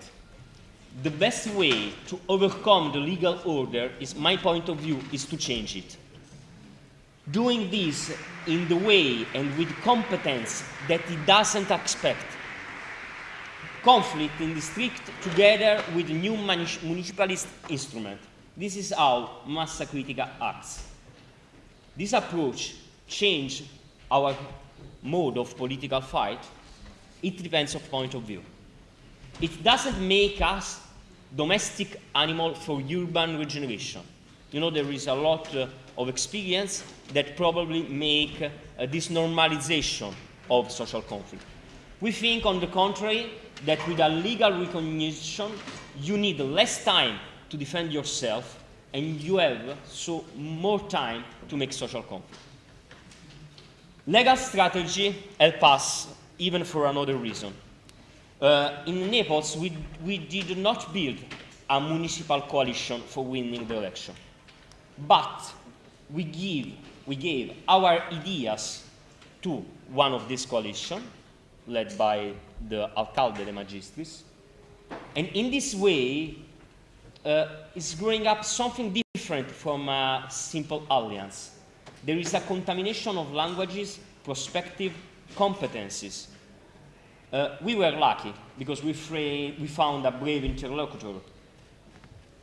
The best way to overcome the legal order, is my point of view, is to change it doing this in the way and with competence that it doesn't expect. Conflict in the district together with new municipalist instrument. This is how Massa Critica acts. This approach change our mode of political fight. It depends on point of view. It doesn't make us domestic animal for urban regeneration. You know, there is a lot uh, of experience that probably make uh, this normalization of social conflict. We think, on the contrary, that with a legal recognition, you need less time to defend yourself and you have so more time to make social conflict. Legal strategy help us even for another reason. Uh, in Naples, we, we did not build a municipal coalition for winning the election, but we give we gave our ideas to one of these coalition, led by the Alcalde de Magistris. And in this way, uh, it's growing up something different from a simple alliance. There is a contamination of languages, perspective, competencies. Uh, we were lucky because we, we found a brave interlocutor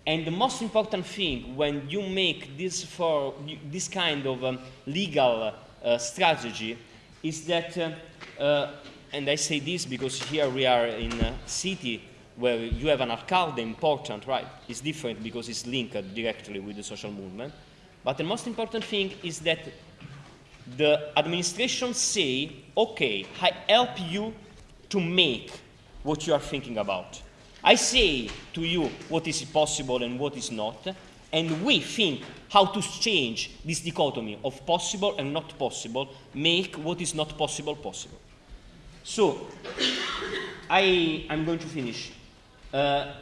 and the most important thing when you make this, for, this kind of um, legal uh, strategy is that, uh, uh, and I say this because here we are in a city where you have an alcalde important, right? It's different because it's linked directly with the social movement. But the most important thing is that the administration say, okay, I help you to make what you are thinking about. I say to you what is possible and what is not, and we think how to change this dichotomy of possible and not possible, make what is not possible possible. So, I, am going to finish. Uh,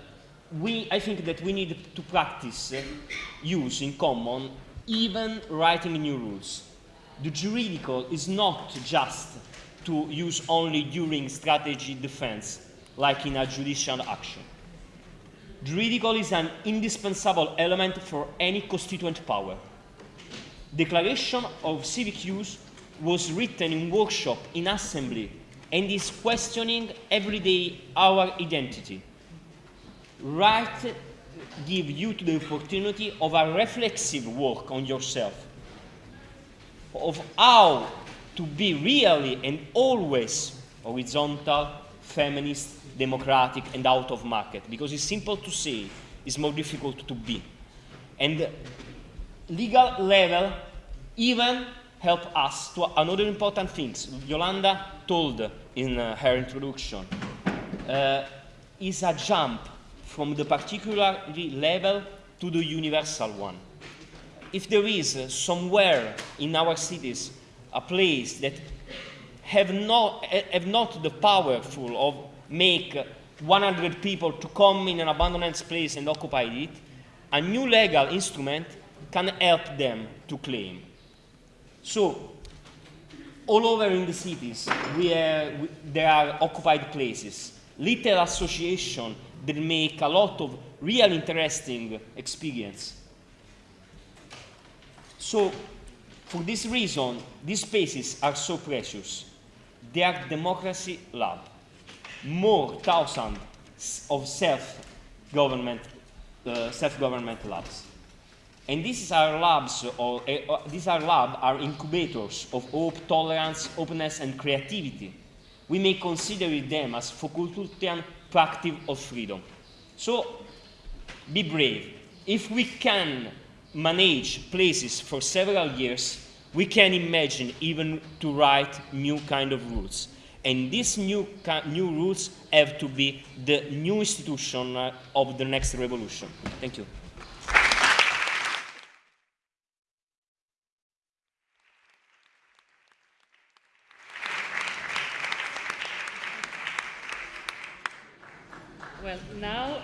we, I think that we need to practice uh, use in common even writing new rules. The juridical is not just to use only during strategy defense, like in a judicial action. Juridical is an indispensable element for any constituent power. Declaration of civic use was written in workshop, in assembly, and is questioning every day our identity. Right give you the opportunity of a reflexive work on yourself, of how to be really and always horizontal, feminist, democratic, and out of market. Because it's simple to say, it's more difficult to be. And legal level even help us to another important things. Yolanda told in uh, her introduction, uh, is a jump from the particular level to the universal one. If there is uh, somewhere in our cities a place that have not, have not the powerful of make 100 people to come in an abandoned place and occupy it, a new legal instrument can help them to claim. So, all over in the cities, we we, there are occupied places, little associations that make a lot of real interesting experience. So, for this reason, these spaces are so precious. They are democracy lab more thousands of self-government uh, self-government labs. And these are labs, or uh, these are labs are incubators of hope, tolerance, openness, and creativity. We may consider them as Foucaultian practice of freedom. So, be brave. If we can manage places for several years, we can imagine even to write new kind of rules. And these new, new rules have to be the new institution uh, of the next revolution. Thank you.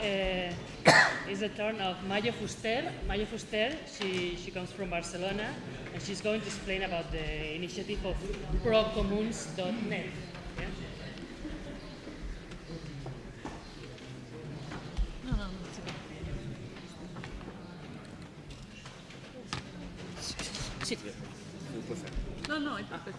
Uh, (coughs) is the turn of Mayo Fuster. Mayo Fuster, she, she comes from Barcelona, and she's going to explain about the initiative of procomuns.net. No, no, it's perfect.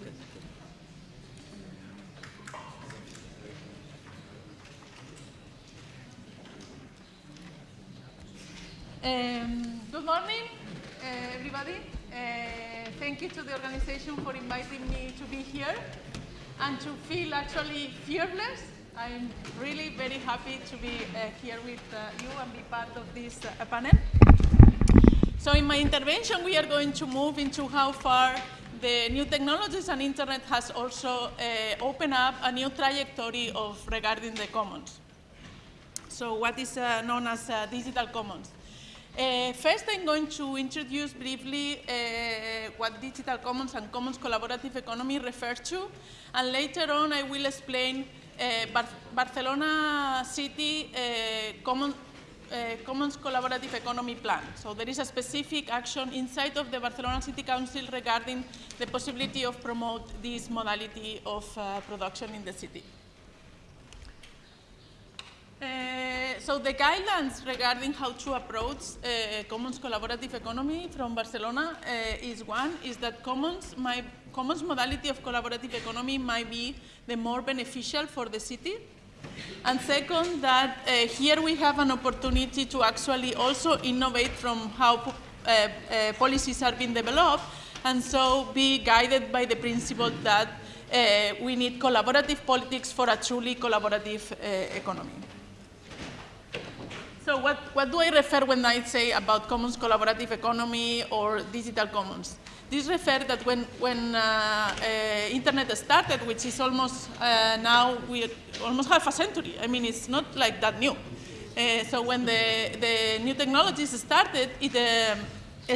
Um, good morning, uh, everybody. Uh, thank you to the organization for inviting me to be here and to feel actually fearless. I'm really very happy to be uh, here with uh, you and be part of this uh, panel. So in my intervention, we are going to move into how far the new technologies and internet has also uh, opened up a new trajectory of regarding the commons. So what is uh, known as uh, digital commons? Uh, first, I'm going to introduce briefly uh, what digital commons and commons collaborative economy refers to, and later on I will explain uh, Bar Barcelona City common, uh, Commons Collaborative Economy Plan. So there is a specific action inside of the Barcelona City Council regarding the possibility of promote this modality of uh, production in the city. Uh, so the guidelines regarding how to approach uh, Commons collaborative economy from Barcelona uh, is one, is that Commons, my, Commons modality of collaborative economy might be the more beneficial for the city and second, that here we have an opportunity to actually also innovate from how policies are being developed, and so be guided by the principle that we need collaborative politics for a truly collaborative economy. So what, what do I refer when I say about commons collaborative economy or digital commons? This refers that when, when uh, uh, internet started, which is almost uh, now, we almost half a century. I mean, it's not like that new. Uh, so when the, the new technologies started, it um,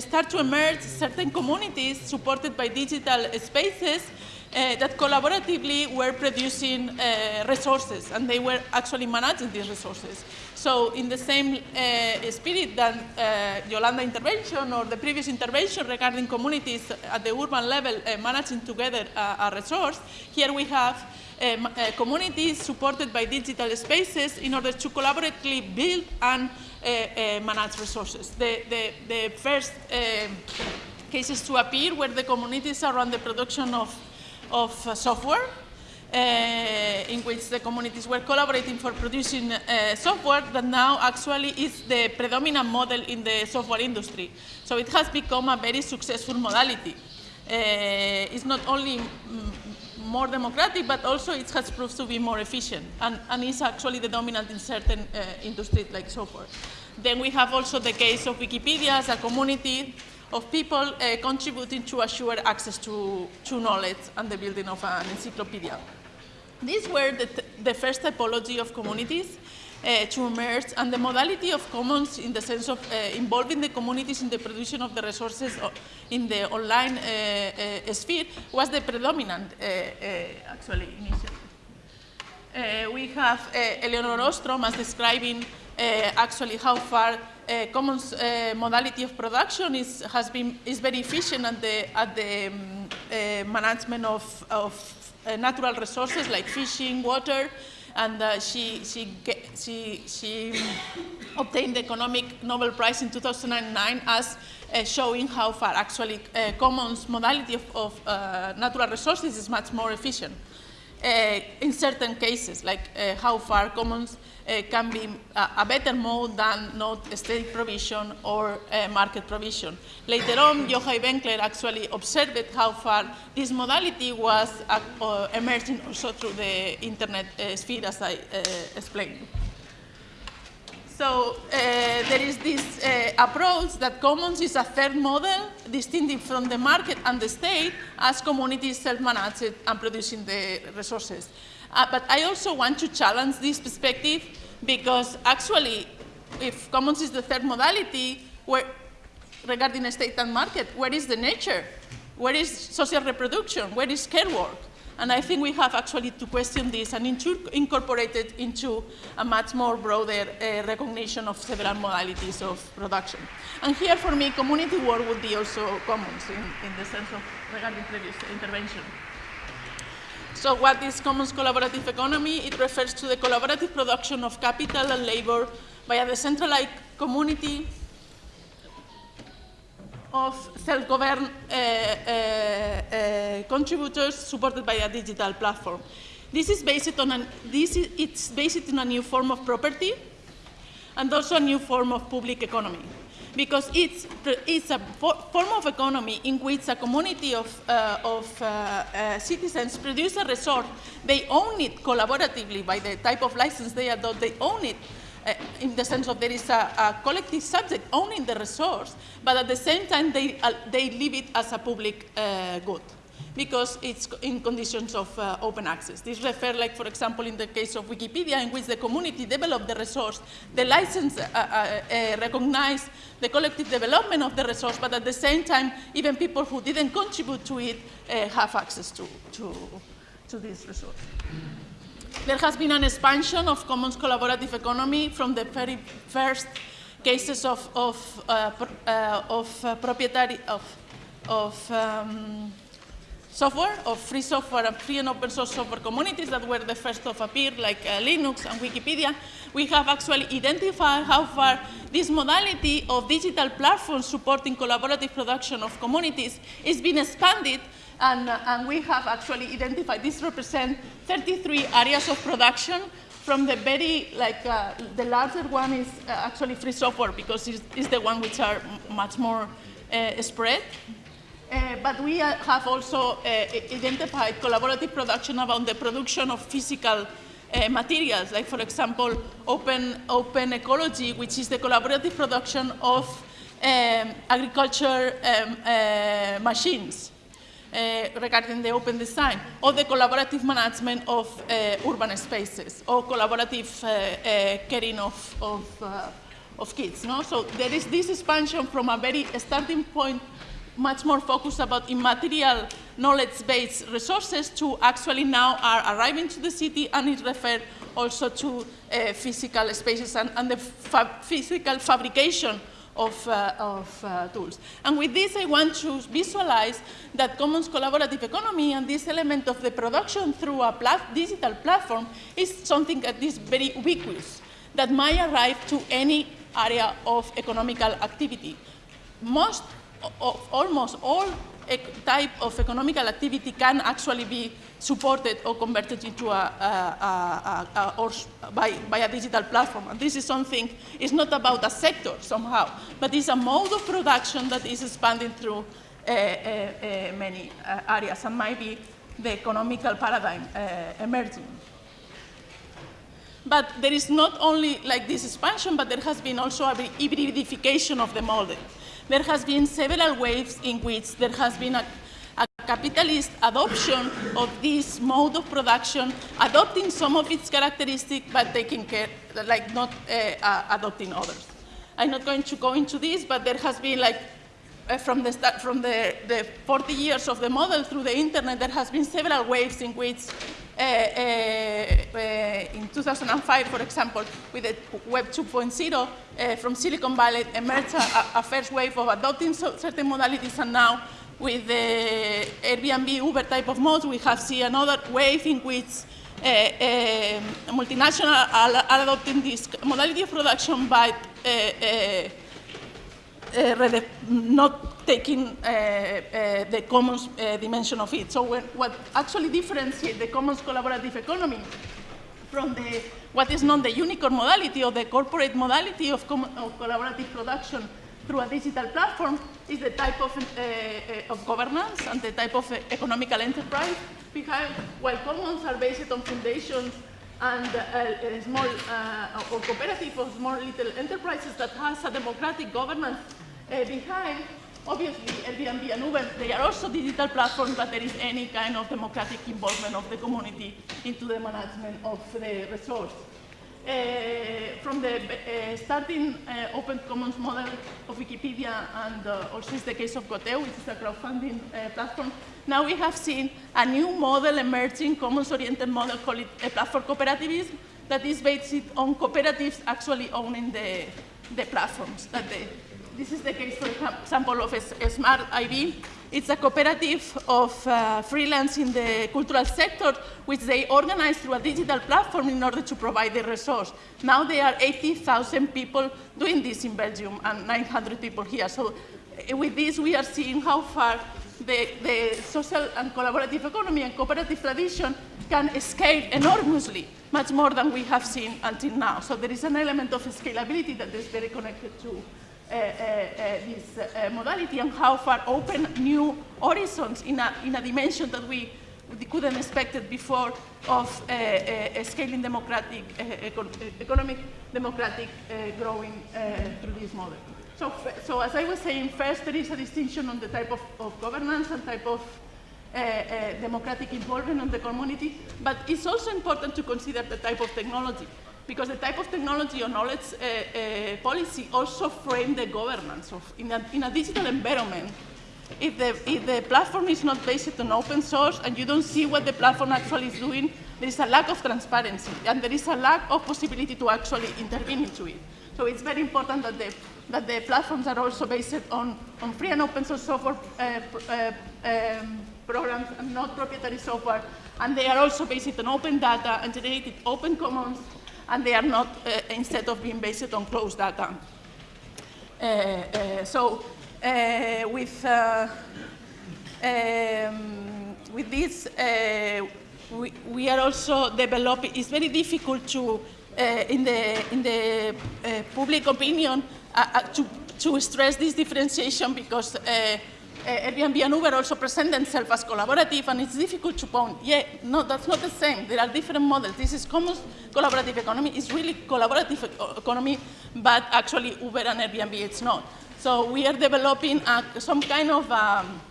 start to emerge certain communities supported by digital spaces uh, that collaboratively were producing uh, resources, and they were actually managing these resources. So in the same uh, spirit that uh, Yolanda intervention or the previous intervention regarding communities at the urban level uh, managing together a resource, here we have uh, communities supported by digital spaces in order to collaboratively build and manage resources. The, the, the first cases to appear were the communities around the production of of software in which the communities were collaborating for producing uh, software that now actually is the predominant model in the software industry. So it has become a very successful modality. it's not only more democratic, but also it has proved to be more efficient and, and is actually the dominant in certain uh, industries like software. Then we have also the case of Wikipedia as a community of people uh, contributing to assure access to, to knowledge and the building of an encyclopedia. These were the, the first typology of communities uh, to emerge, and the modality of commons in the sense of uh, involving the communities in the production of the resources in the online uh, uh sphere was the predominant, uh, uh, actually, initially. we have Elinor Ostrom as describing actually how far uh, commons uh, modality of production is, has been, is very efficient at the, at the um, uh, management of, of uh, natural resources like fishing, water, and uh, she, she, she, she (coughs) obtained the Economic Nobel Prize in 2009 as uh, showing how far actually commons modality of, of natural resources is much more efficient. In certain cases, like how far commons uh, can be a, a, better mode than not state provision or uh, market provision. Later on, Yochai Benkler actually observed how far this modality was uh, emerging also through the internet uh, sphere, as I uh, explained. So uh, there is this approach that commons is a third model, distinctive from the market and the state, as communities self-managed and producing the resources. Uh, but I also want to challenge this perspective because actually, if commons is the third modality, where, regarding state and market, where is the nature? Where is social reproduction? Where is care work? And I think we have actually to question this and incorporate it into a much more broader uh, recognition of several modalities of production. And here for me, community work would be also commons in, in the sense of regarding previous intervention. So what is commons collaborative economy? It refers to the collaborative production of capital and labor by a decentralized community of self-governed uh, uh, uh, contributors supported by a digital platform. This is based on an, this is, it's based on a new form of property and also a new form of public economy because it's, it's a form of economy in which a community of, uh, of uh, uh, citizens produce a resource. They own it collaboratively by the type of license they adopt. They own it uh, in the sense of there is a, a, collective subject owning the resource, but at the same time they, uh, they leave it as a public uh, good because it's in conditions of uh, open access. This refers, like, for example, in the case of Wikipedia, in which the community developed the resource, the license uh, uh, recognized the collective development of the resource, but at the same time, even people who didn't contribute to it have access to, to, to this resource. There has been an expansion of commons collaborative economy from the very first cases of, of, uh, of proprietary, of, of um, software, of free software and free and open source software communities that were the first to appear, like uh, Linux and Wikipedia, we have actually identified how far this modality of digital platforms supporting collaborative production of communities is being expanded and, and we have actually identified, this represents 33 areas of production from the very, like, uh, the larger one is uh, actually free software because it's, it's, the one which are much more uh, spread. Uh, but we uh, have also uh, identified collaborative production around the production of physical materials, like for example, open, open ecology, which is the collaborative production of um, agriculture um, machines. Uh, regarding the open design, or the collaborative management of uh, urban spaces, or collaborative uh, caring of, of, of kids. No? So there is this expansion from a very starting point much more focused about immaterial knowledge-based resources to actually now are arriving to the city and it refers also to uh, physical spaces and, and the fa physical fabrication of, uh, of uh, tools. And with this, I want to visualize that commons collaborative economy and this element of the production through a plat digital platform is something that is very ubiquitous, that might arrive to any area of economical activity. Most of almost all type of economical activity can actually be supported or converted into a, a, a, a or by, by, a digital platform. And this is something, it's not about a sector somehow, but it's a mode of production that is expanding through uh, uh, uh, many uh, areas and might be the economical paradigm uh, emerging. But there is not only like this expansion, but there has been also a hybridification of the model there has been several waves in which there has been a, a capitalist adoption of this mode of production, adopting some of its characteristics, but taking care, like not uh, uh, adopting others. I'm not going to go into this, but there has been like uh, from the start, from the, the 40 years of the model through the internet, there has been several waves in which in 2005, for example, with the Web 2.0, uh, from Silicon Valley emerged a, a, first wave of adopting so certain modalities, and now with the Airbnb, Uber type of modes, we have seen another wave in which uh, uh, multinational are, adopting this modality of production, uh, uh, not taking uh, uh, the commons dimension of it. So when, what actually differentiates the commons collaborative economy from the, what is known the unicorn modality or the corporate modality of, of collaborative production through a digital platform is the type of, uh, uh, of governance and the type of uh, economical enterprise behind, while commons are based on foundations and a small uh, or cooperative or small little enterprises that has a democratic governance uh, behind, obviously Airbnb and Uber, they are also digital platforms, but there is any kind of democratic involvement of the community into the management of the resource. Uh, from the uh, starting uh, open commons model of Wikipedia and also is the case of Goteo, which is a crowdfunding platform, now we have seen a new model emerging, commons-oriented model called platform cooperativism that is based on cooperatives actually owning the, the platforms that they, this is the case, for example, of a, Smart IB. It's a cooperative of uh, freelance in the cultural sector, which they organize through a digital platform in order to provide the resource. Now there are 80,000 people doing this in Belgium and 900 people here. So uh, with this, we are seeing how far the, the social and collaborative economy and cooperative tradition can scale enormously, much more than we have seen until now. So there is an element of scalability that is very connected to Eh, eh, eh, this modality and how far open new horizons in a, in a dimension that we couldn't expect it before of scaling democratic, economic democratic growing through this model. So, so as I was saying, first there is a distinction on the type of, of governance and type of uh, uh, democratic involvement of the community, but it's also important to consider the type of technology because the type of technology or knowledge uh, uh, policy also frame the governance of, in a, in a digital environment. If the, if the platform is not based on open source and you don't see what the platform actually is doing, there is a lack of transparency and there is a lack of possibility to actually intervene into it. So it's very important that the, that the platforms are also based on, on free and open source software uh, uh, um, programs and not proprietary software. And they are also based on open data and generated open commons and they are not, uh, instead of being based on closed data. Uh, uh, so with, um, with this, we, we, are also developing, it's very difficult to, in the, in the public opinion, to, to stress this differentiation because uh, Airbnb and Uber also present themselves as collaborative, and it's difficult to point, yeah, no, that's not the same. There are different models. This is common collaborative economy. It's really collaborative economy, but actually Uber and Airbnb, it's not. So we are developing a, some kind of um,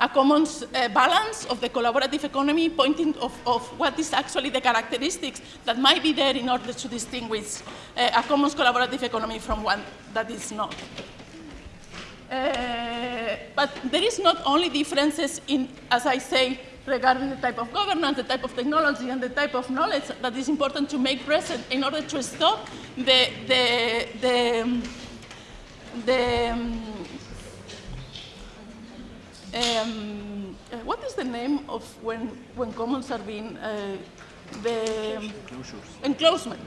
a common uh, balance of the collaborative economy, pointing of, of, what is actually the characteristics that might be there in order to distinguish uh, a common collaborative economy from one that is not. Uh, but there is not only differences in, as I say, regarding the type of governance, the type of technology, and the type of knowledge that is important to make present in order to stop the, the, the, the um, um, uh, what is the name of when, when commons are being, uh, the enclosement.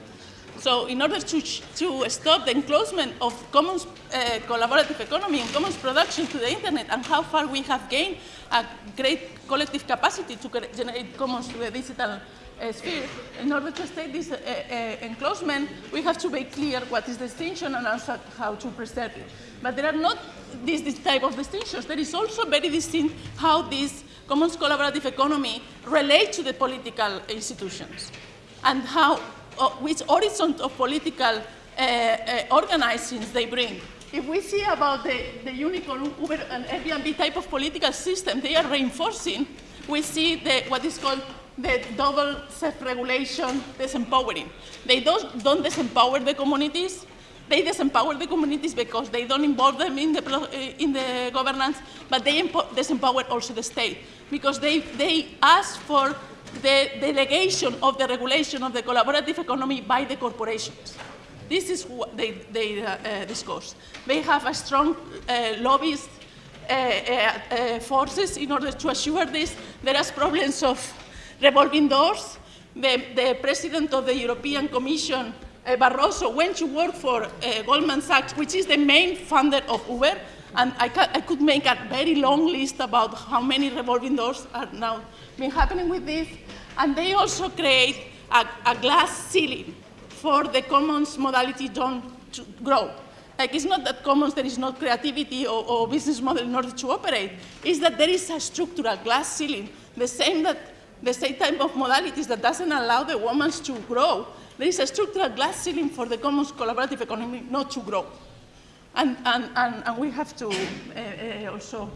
So in order to, to stop the enclosement of commons uh, collaborative economy and commons production to the internet and how far we have gained a great collective capacity to generate commons to the digital uh, sphere, in order to state this uh, uh, enclosement, we have to make clear what is the distinction and also how to preserve it. But there are not this, this type of distinctions. There is also very distinct how this commons collaborative economy relate to the political institutions and how which horizon of political uh, uh, organizings they bring. If we see about the, the unicorn, Uber, and Airbnb type of political system they are reinforcing, we see the, what is called the double self-regulation disempowering. They don't, don't disempower the communities, they disempower the communities because they don't involve them in the, in the governance, but they disempower also the state because they, they ask for the delegation of the regulation of the collaborative economy by the corporations. This is what they, they uh, uh, discuss. They have a strong uh, lobbyist uh, uh, uh, forces in order to assure this. There are problems of revolving doors. The, the president of the European Commission, Barroso, went to work for Goldman Sachs, which is the main funder of Uber, and I, I, could make a very long list about how many revolving doors are now been happening with this. And they also create a, a glass ceiling for the commons modality to grow. Like it's not that commons there is not creativity or, or, business model in order to operate. It's that there is a structural glass ceiling, the same that the same type of modalities that doesn't allow the women to grow. There is a structural glass ceiling for the commons collaborative economy not to grow. And, and, and, and we have to uh, also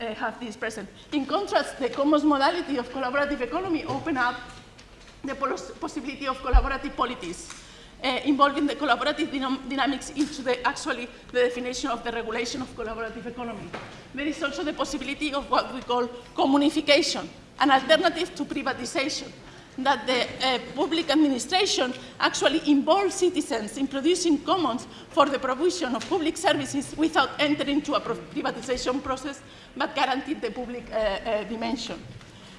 uh, have this present. In contrast, the commons modality of collaborative economy open up the possibility of collaborative polities uh, involving the collaborative dynam dynamics into the actually the definition of the regulation of collaborative economy. There is also the possibility of what we call communification, an alternative to privatization, that the uh, public administration actually involves citizens in producing commons for the provision of public services without entering into a privatization process, but guarantee the public uh, uh, dimension.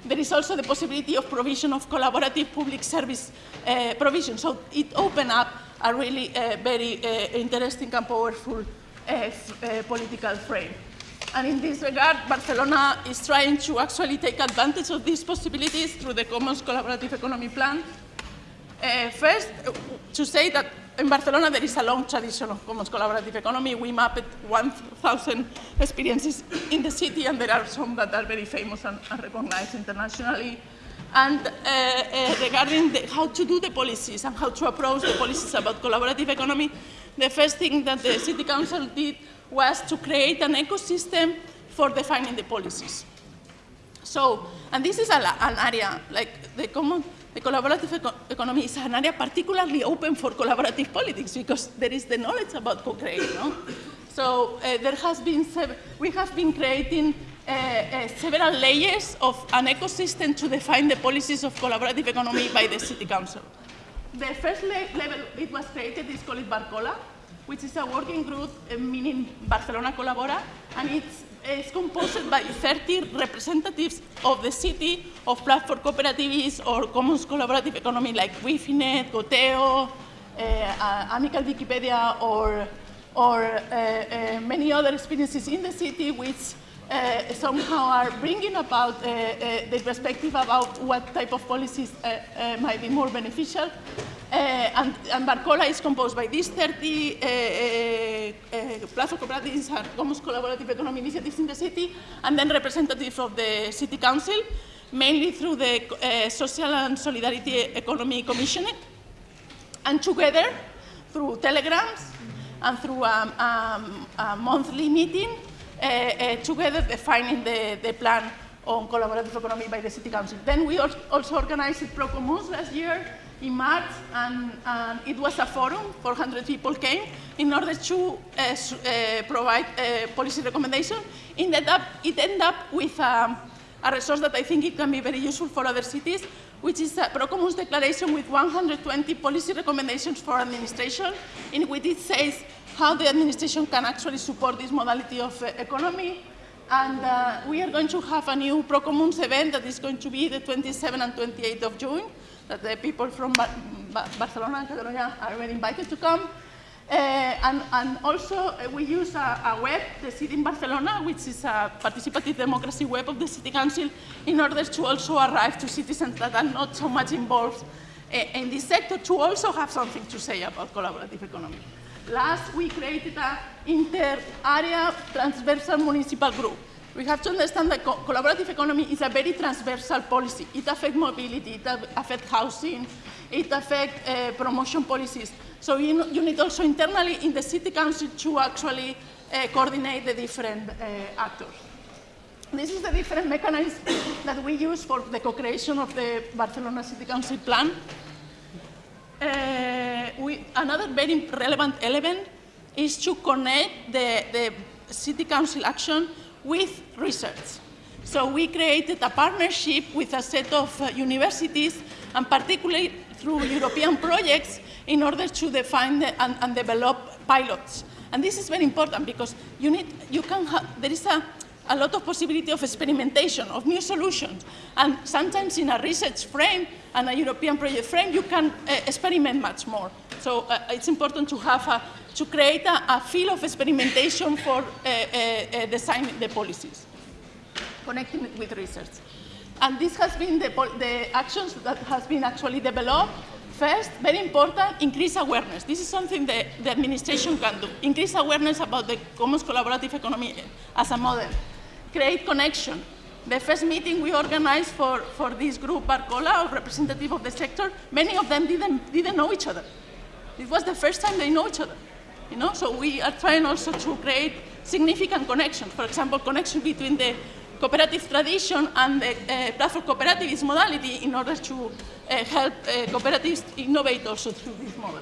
There is also the possibility of provision of collaborative public service uh, provision. So it opened up a really uh, very uh, interesting and powerful political frame. And in this regard, Barcelona is trying to actually take advantage of these possibilities through the Commons Collaborative Economy Plan. Uh, first, uh, to say that in Barcelona there is a long tradition of Commons Collaborative Economy. We mapped 1,000 experiences in the city, and there are some that are very famous and, and recognized internationally. And uh, uh, regarding the, how to do the policies and how to approach the policies about collaborative economy, the first thing that the City Council did was to create an ecosystem for defining the policies. So, and this is a, an area, like the common, the collaborative eco economy is an area particularly open for collaborative politics because there is the knowledge about co-creation. No? So uh, there has been, we have been creating uh, uh, several layers of an ecosystem to define the policies of collaborative economy by the City Council. The first le level it was created is called Barcola, which is a working group uh, meaning Barcelona Colabora, and it's, it's composed by 30 representatives of the city, of platform cooperatives or commons collaborative economy like Guifi.net, Goteo, uh, Amical Wikipedia, or, or uh, uh, many other experiences in the city which uh, somehow are bringing about uh, uh, the perspective about what type of policies might be more beneficial. Uh, and, and, Barcola is composed by these 30 uh, uh, platform cooperatives and commons collaborative economy initiatives in the city, and then representatives of the city council, mainly through the uh, Social and Solidarity Economy Commissioning. And together, through telegrams and through um, um, a monthly meeting, uh, uh, together defining the, the plan on collaborative economy by the City Council. Then we also organized Procomuns last year in March, and, and, it was a forum, 400 people came, in order to uh, uh, provide uh, policy recommendation. Ended up, it ended up with um, a resource that I think it can be very useful for other cities, which is a Procomuns declaration with 120 policy recommendations for administration, in which it says how the administration can actually support this modality of uh, economy. And uh, we are going to have a new Procomuns event that is going to be the 27th and 28th of June, that the people from ba ba Barcelona and Catalonia are invited to come. Uh, and, and, also uh, we use a, a, web, Decidim Barcelona, which is a participative democracy web of the City Council, in order to also arrive to citizens that are not so much involved uh, in this sector to also have something to say about collaborative economy. Last, we created an inter-area transversal municipal group. We have to understand that co collaborative economy is a very transversal policy. It affects mobility, it affects housing, it affects uh, promotion policies. So you, you, need also internally in the city council to actually uh, coordinate the different uh, actors. This is the different mechanisms (coughs) that we use for the co-creation of the Barcelona City Council plan. We, another very relevant element is to connect the, the city council action with research. So we created a partnership with a set of uh, universities, and particularly through European projects, in order to define the, and, and, develop pilots. And this is very important because you need, you can have, there is a, a lot of possibility of experimentation, of new solutions. And sometimes in a research frame and a European project frame, you can uh, experiment much more. So uh, it's important to have a, to create a, a field of experimentation for uh, designing the policies, connecting it with research. And this has been the, the actions that has been actually developed First, very important, increase awareness. This is something that the administration can do. Increase awareness about the commons collaborative economy as a model. Create connection. The first meeting we organized for, for this group, Barcola, of representative of the sector, many of them didn't, didn't know each other. It was the first time they know each other. You know? So we are trying also to create significant connections. For example, connection between the cooperative tradition and the uh, platform cooperativist modality in order to uh, help uh, cooperatives innovate also through this model.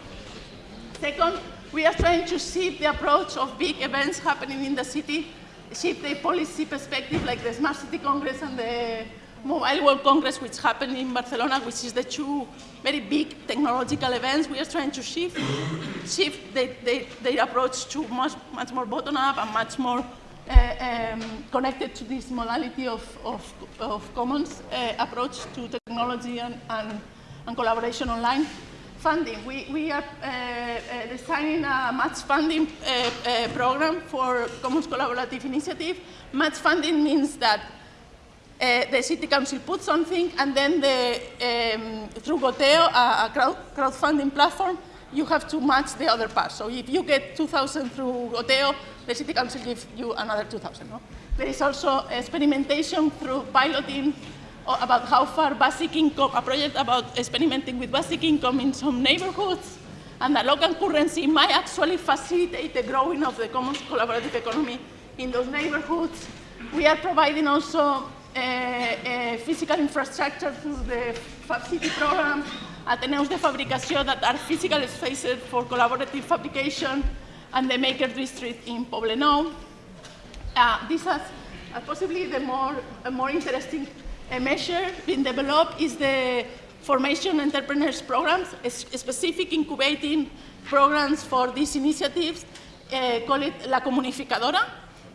Second, we are trying to see the approach of big events happening in the city, shift the policy perspective like the Smart City Congress and the Mobile World Congress, which happened in Barcelona, which is the two very big technological events. We are trying to shift, shift the, the, their approach to much, much more bottom-up and much more uh, um, connected to this modality of, of, of commons uh, approach to technology and, and, and, collaboration online. Funding, we, we are uh, uh designing a match funding uh, uh, program for Commons Collaborative Initiative. Match funding means that the City Council puts something and then the, um, through Goteo, a, a crowd, crowdfunding platform, you have to match the other part. So if you get 2,000 through Goteo, the City Council gives you another 2,000. No? There is also experimentation through piloting about how far basic income, a project about experimenting with basic income in some neighborhoods, and the local currency might actually facilitate the growing of the common collaborative economy in those neighborhoods. We are providing also uh, uh, physical infrastructure through the Fab City program Ateneus de Fabricación that are physical spaces for collaborative fabrication and the Maker District in Poblenou. Uh, this has uh, possibly the more, more interesting uh, measure being developed is the formation entrepreneurs programs, specific incubating programs for these initiatives, uh, call it La Comunificadora,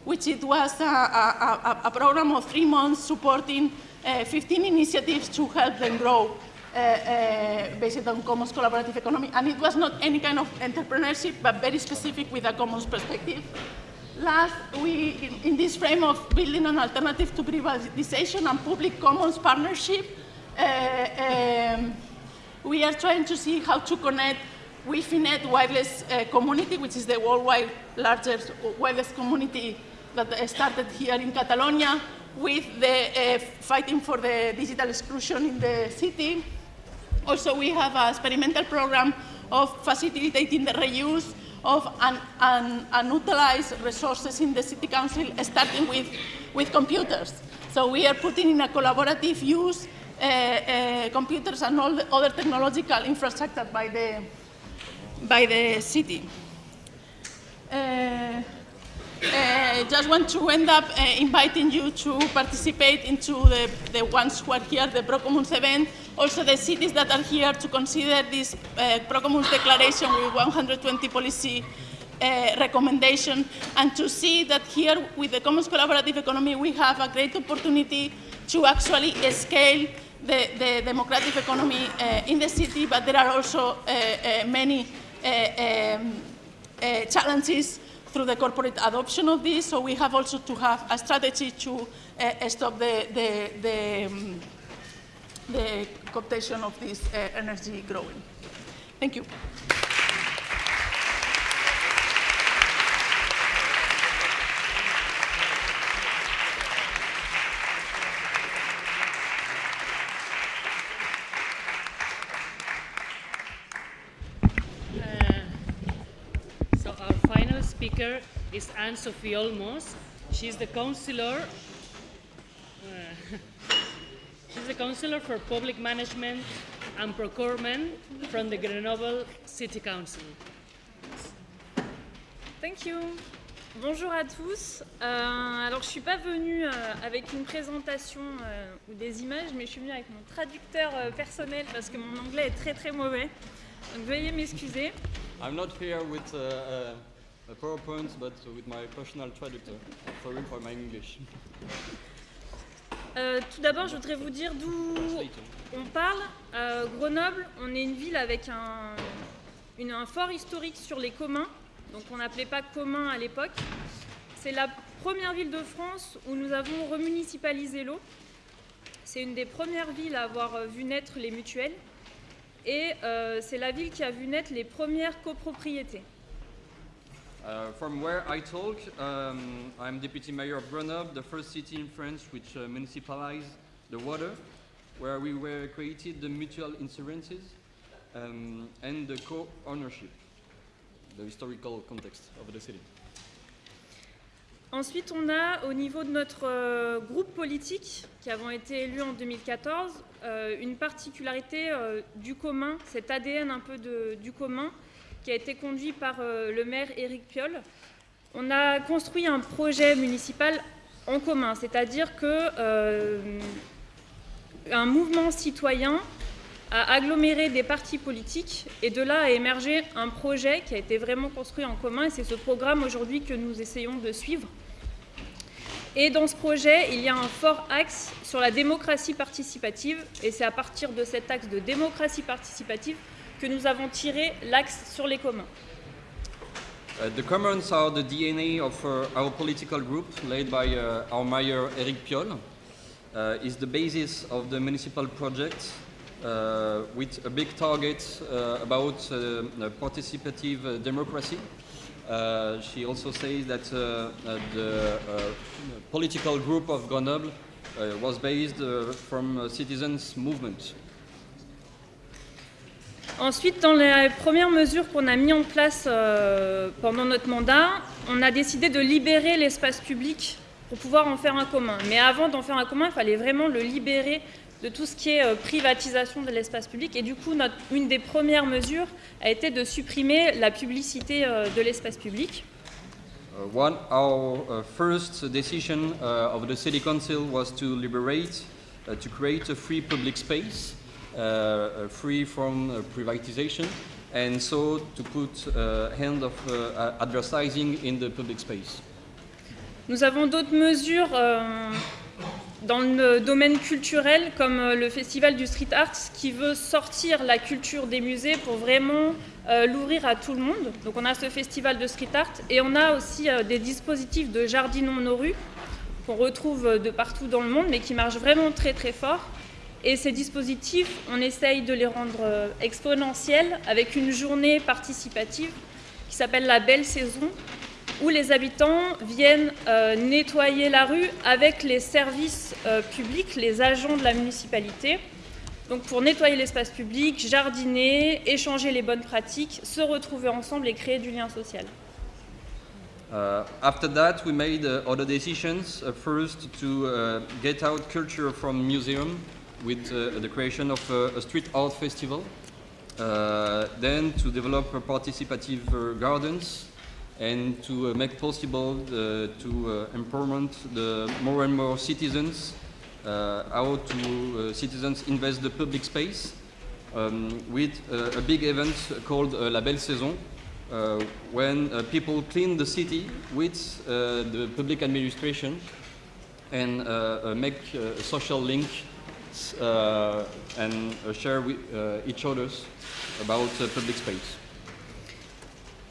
which it was a, a, a program of three months supporting uh, 15 initiatives to help them grow uh, based on commons collaborative economy. And it was not any kind of entrepreneurship, but very specific with a commons perspective. Last, we, in, in this frame of building an alternative to privatization and public commons partnership, uh, um, we are trying to see how to connect WiFi wireless uh, community, which is the worldwide largest wireless community that started here in Catalonia, with the uh, fighting for the digital exclusion in the city, also, we have an experimental program of facilitating the reuse of un, un, unutilized resources in the city council, starting with, with computers. So we are putting in a collaborative use uh, uh, computers and all the other technological infrastructure by the, by the city. Uh, uh, just want to end up uh, inviting you to participate into the, the ones who are here, the Procomuns event, also the cities that are here to consider this uh, Procomuns declaration with 120 policy uh, recommendation and to see that here with the Commons Collaborative Economy we have a great opportunity to actually scale the, the democratic economy uh, in the city, but there are also uh, uh, many uh, um, challenges through the corporate adoption of this, so we have also to have a strategy to uh, stop the, the, the, um, the cooptation of this uh, energy growing. Thank you. So our final speaker is Anne-Sophie Olmos. She's the counselor. Uh, (laughs) she's the counselor for public management and procurement from the Grenoble City Council. Thank you. Bonjour à tous. Euh, alors je ne suis pas venue euh, avec une présentation euh, ou des images, mais je suis venue avec mon traducteur euh, personnel parce que mon anglais est très très mauvais. Donc veuillez m'excuser. I'm not here with uh, uh a PowerPoint, but with my personal traductor. Sorry for my English. (laughs) Euh, tout d'abord, je voudrais vous dire d'où on parle. Euh, Grenoble, on est une ville avec un, fort historique sur les communs, donc on n'appelait pas commun à l'époque. C'est la première ville de France où nous avons remunicipalisé l'eau. C'est une des premières villes à avoir vu naître les mutuelles. Et euh, c'est la ville qui a vu naître les premières copropriétés. Uh, from where I talk, um, I'm deputy mayor of Grenoble, the first city in France which uh, municipalized the water, where we were created the mutual insurances um, and the co-ownership, the historical context of the city. Ensuite, on a au niveau de notre euh, groupe politique, qui avons été élus en 2014, euh, une particularité euh, du commun, cet ADN un peu de, du commun, qui a été conduit par euh, le maire Éric Piolle. On a construit un projet municipal en commun, c'est-à-dire que euh, un mouvement citoyen a aggloméré des partis politiques et de là a émergé un projet qui a été vraiment construit en commun et c'est ce programme aujourd'hui que nous essayons de suivre. Et dans ce projet, il y a un fort axe sur la démocratie participative et c'est à partir de cet axe de démocratie participative que nous avons tiré l'axe sur les communs. Uh, the commons are the DNA of uh, our political group, led by uh, our mayor Eric Piolle. Uh, is the basis of the municipal project uh, with a big target uh, about participative democracy. she also says that the political group of Grenoble was based from citizens' movement. Ensuite, dans les premières mesures qu'on a mises en place euh, pendant notre mandat, on a décidé de libérer l'espace public pour pouvoir en faire un commun. Mais avant d'en faire un commun, il fallait vraiment le libérer de tout ce qui est euh, privatisation de l'espace public. Et du coup, une des premières mesures a été de supprimer la publicité euh, de l'espace public. One, our first decision of the city council was to liberate, uh, to create a free public space. Uh, uh, free from uh, privatization, and so to put hand of advertising in the public space. Nous avons d'autres mesures dans le domaine culturel, comme le Festival du Street Art, qui veut sortir la culture des musées pour vraiment l'ouvrir à tout le monde. Donc on a ce festival de street art et on a aussi des dispositifs de jardinons nos rues qu'on retrouve de partout dans le monde, mais qui marchent vraiment très très fort. Et ces dispositifs, on essaye de les rendre euh, exponentiels avec une journée participative qui s'appelle la Belle Saison, où les habitants viennent euh, nettoyer la rue avec les services euh, publics, les agents de la municipalité, Donc pour nettoyer l'espace public, jardiner, échanger les bonnes pratiques, se retrouver ensemble et créer du lien social. Uh, after that, we made uh, other decisions. Uh, first, to uh, get out culture from museum with uh, the creation of a street art festival. Uh, then, to develop participative uh, gardens and to make possible uh, to empowerment the more and more citizens how to citizens invest the public space um, with a big event called La Belle Saison, uh, when uh, people clean the city with uh, the public administration and make a social link and uh, share with uh, each others about uh, public space.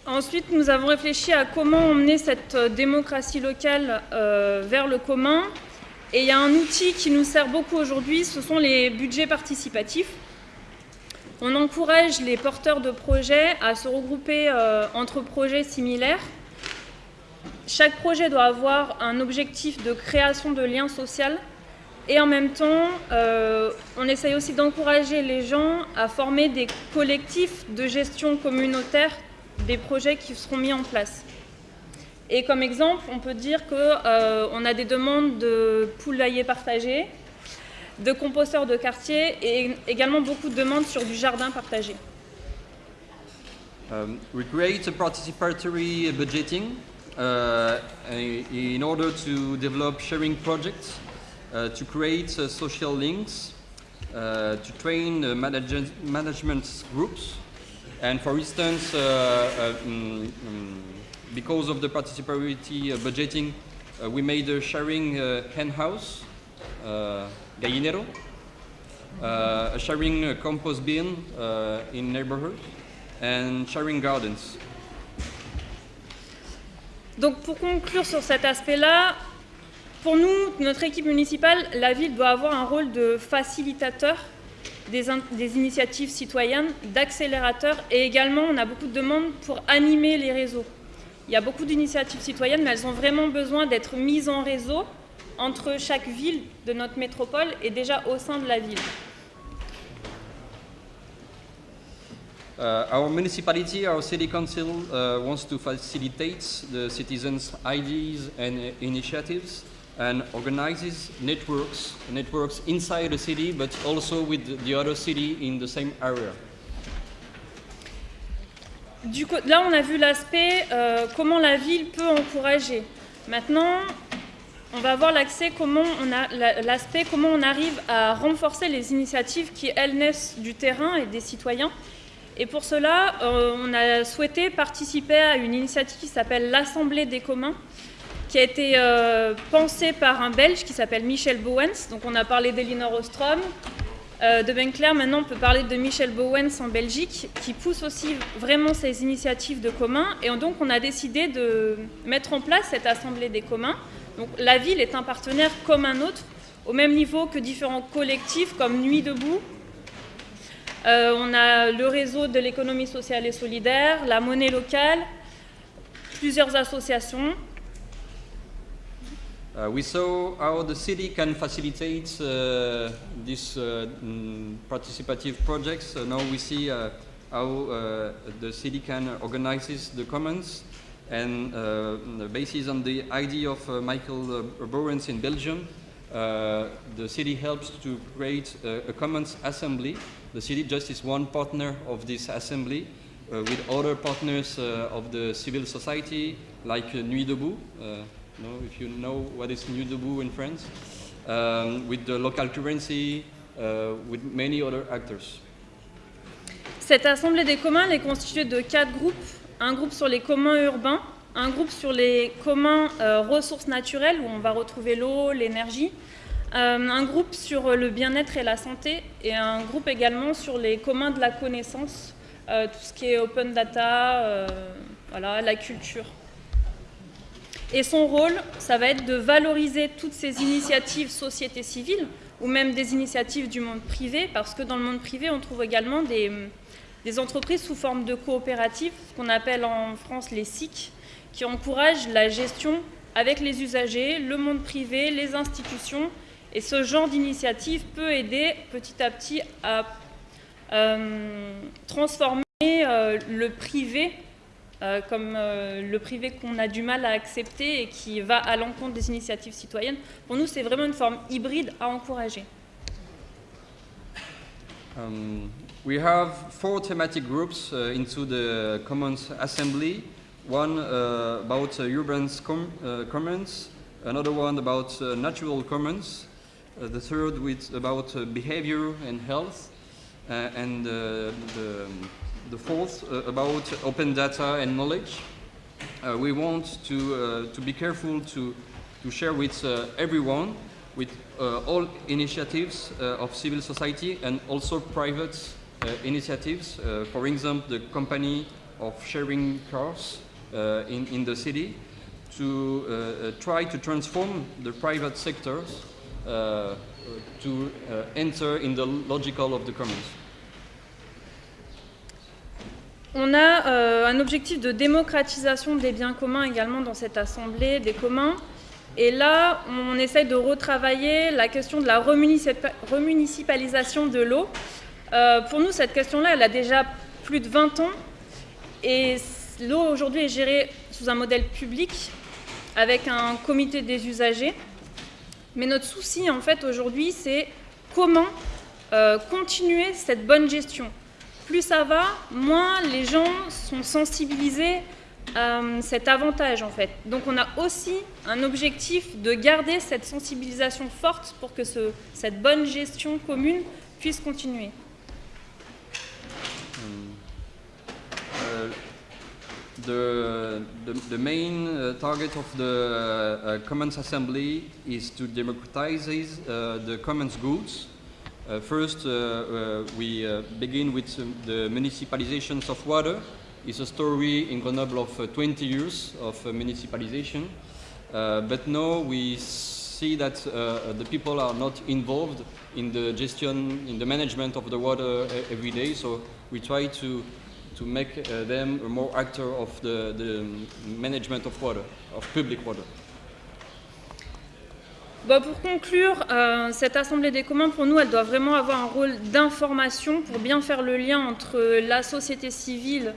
Ensuite, nous avons réfléchi à comment emmener cette euh, démocratie locale euh, vers le commun. Et il y a un outil qui nous sert beaucoup aujourd'hui, ce sont les budgets participatifs. On encourage les porteurs de projets à se regrouper euh, entre projets similaires. Chaque projet doit avoir un objectif de création de liens sociaux et en même temps, euh, on essaye aussi d'encourager les gens à former des collectifs de gestion communautaire des projets qui seront mis en place. Et comme exemple, on peut dire qu'on euh, a des demandes de poulaillers partagés, de composteurs de quartier et également beaucoup de demandes sur du jardin partagé. Um, we create a participatory budgeting uh, in order to develop sharing projects, to create uh, social links, uh, to train uh, manage management groups, and for instance, uh, uh, mm, mm, because of the participatory uh, budgeting, uh, we made a sharing uh, hen house, uh, gallinero, uh, a sharing uh, compost bin uh, in neighborhoods, and sharing gardens. Donc pour conclure sur cet aspect-là, pour nous, notre équipe municipale, la ville doit avoir un rôle de facilitateur des, in- des initiatives citoyennes, d'accélérateur et également on a beaucoup de demandes pour animer les réseaux. Il y a beaucoup d'initiatives citoyennes, mais elles ont vraiment besoin d'être mises en réseau entre chaque ville de notre métropole et déjà au sein de la ville. Uh, our municipality, our city council uh, wants to facilitate the citizens' ideas and initiatives and organizes networks, networks inside the city but also with the other city in the same area. Du co- là, on a vu l'aspect euh, comment la ville peut encourager. Maintenant, on va voir l'accès comment la- l'aspect comment on arrive à renforcer les initiatives qui elles naissent du terrain et des citoyens. Et pour cela, euh, on a souhaité participer à une initiative qui s'appelle l'Assemblée des communs, qui a été euh, pensée par un Belge qui s'appelle Michel Bowens. Donc on a parlé d'Elinor Ostrom, euh, de Benclair. Maintenant, on peut parler de Michel Bowens en Belgique, qui pousse aussi vraiment ces initiatives de communs. Et donc, on a décidé de mettre en place cette assemblée des communs. Donc, la ville est un partenaire comme un autre, au même niveau que différents collectifs comme Nuit debout. Euh, on a le réseau de l'économie sociale et solidaire, la monnaie locale, plusieurs associations. Uh, we saw how the city can facilitate uh, these uh, mm, participative projects. Uh, now we see uh, how uh, the city can organize the commons and uh, based on the idea of Michael uh, Bauwens in Belgium, the city helps to create a, commons assembly. The city just is one partner of this assembly with other partners of the civil society like Nuit Debout. Know if you know what is Nuit Debout in France, with the local currency, uh, with many other actors. Cette assemblée des communs est constituée de quatre groupes. Un groupe sur les communs urbains, un groupe sur les communs euh, ressources naturelles, où on va retrouver l'eau, l'énergie, euh, un groupe sur le bien-être et la santé, et un groupe également sur les communs de la connaissance, euh, tout ce qui est open data, voilà, la culture. Et son rôle, ça va être de valoriser toutes ces initiatives société civile ou même des initiatives du monde privé, parce que dans le monde privé, on trouve également des, entreprises sous forme de coopératives, ce qu'on appelle en France les SIC, qui encouragent la gestion avec les usagers, le monde privé, les institutions. Et ce genre d'initiative peut aider petit à petit à euh, transformer euh, le privé euh, comme le privé qu'on a du mal à accepter et qui va à l'encontre des initiatives citoyennes. Pour nous, c'est vraiment une forme hybride à encourager. Um, we have four thematic groups uh, into the Commons Assembly. One uh, about uh, urban com commons, another one about natural commons, the third with about behavior and health, and the, the fourth uh, about open data and knowledge. Uh, we want to, uh, to be careful to, to share with uh, everyone, with uh, all initiatives uh, of civil society and also private initiatives. for example, the company of sharing cars in, in the city to try to transform the private sectors to uh, enter in the logical of the commons. On a euh, un objectif de démocratisation des biens communs également dans cette assemblée des communs. Et là, on essaye de retravailler la question de la remunicipalisation de l'eau. Euh, pour nous, cette question-là, elle a déjà plus de 20 ans. Et l'eau aujourd'hui est gérée sous un modèle public avec un comité des usagers. Mais notre souci, en fait, aujourd'hui, c'est comment euh, continuer cette bonne gestion. Plus ça va, moins les gens sont sensibilisés à euh, cet avantage, en fait. Donc on a aussi un objectif de garder cette sensibilisation forte pour que ce, cette bonne gestion commune puisse continuer. Euh, the, the, the, main uh, target of the uh, Commons Assembly is to democratize uh, the commons goods. Uh, first, uh, uh, we begin with um, the municipalizations of water. It's a story in Grenoble of 20 years of municipalization. but now we see that the people are not involved in the gestion, in the management of the water every day. So we try to to make uh, them a more actor of the, the management of water, of public water. Bon, pour conclure, euh, cette Assemblée des communs, pour nous, elle doit vraiment avoir un rôle d'information pour bien faire le lien entre la société civile,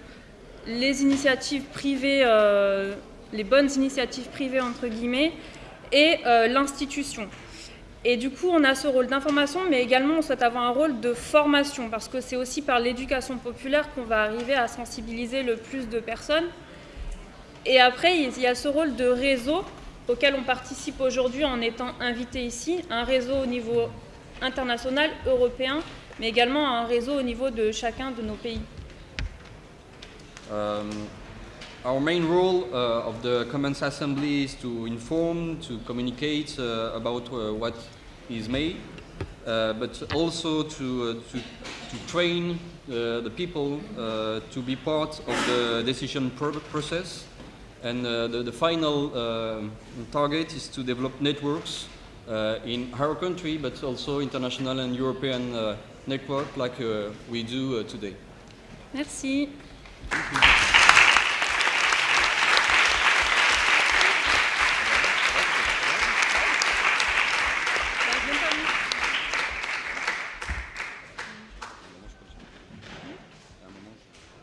les initiatives privées, euh, les bonnes initiatives privées, entre guillemets, et euh, l'institution. Et du coup, on a ce rôle d'information, mais également on souhaite avoir un rôle de formation, parce que c'est aussi par l'éducation populaire qu'on va arriver à sensibiliser le plus de personnes. Et après, il y a ce rôle de réseau auquel on participe aujourd'hui en étant invité ici, un réseau au niveau international, européen, mais également un réseau au niveau de chacun de nos pays. Um, our main role uh, of the Commons Assembly is to inform, to communicate uh, about uh, what is made, uh, but also to, uh, to, to, train uh, the people to be part of the decision pro process. And uh, the, the, final uh, target is to develop networks in our country, but also international and European network like we do today. Merci.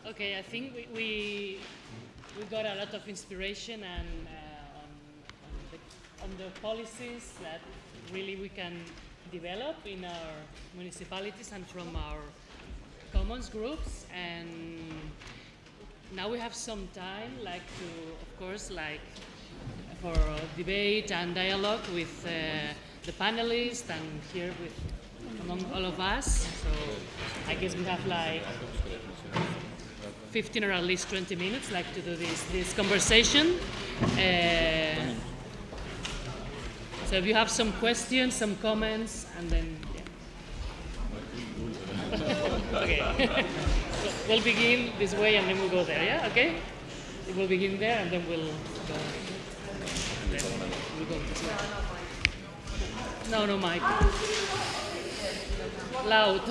Okay, I think we, we, we got a lot of inspiration and uh, on, on, the, on the policies that really we can develop in our municipalities and from our commons groups. And now we have some time like to of course like for debate and dialogue with uh, the panelists and here with among all of us. So I guess we have like 15 or at least 20 minutes, like to do this, this conversation. Uh, so if you have some questions, some comments, and then, yeah. (laughs) okay. (laughs) we'll begin this way and then we'll go there, yeah? Okay? We'll begin there and then we'll go. No, no, Mike. Loud. (laughs)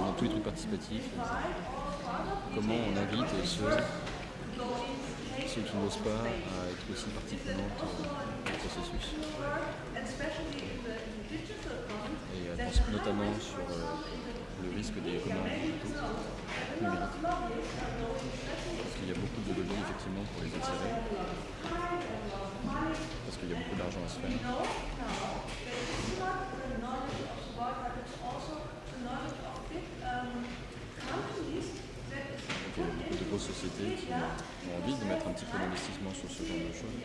dans tous les trucs participatifs. Comment on invite ceux, qui n'osent pas à être aussi partie prenante euh, du processus. Et pense notamment sur euh, le risque des communs numériques. Parce qu'il y a beaucoup de lobbies effectivement pour les attirer. Parce qu'il y a beaucoup d'argent à se faire. Donc il y a sociétés qui ont envie de mettre un petit peu d'investissement sur ce genre de choses.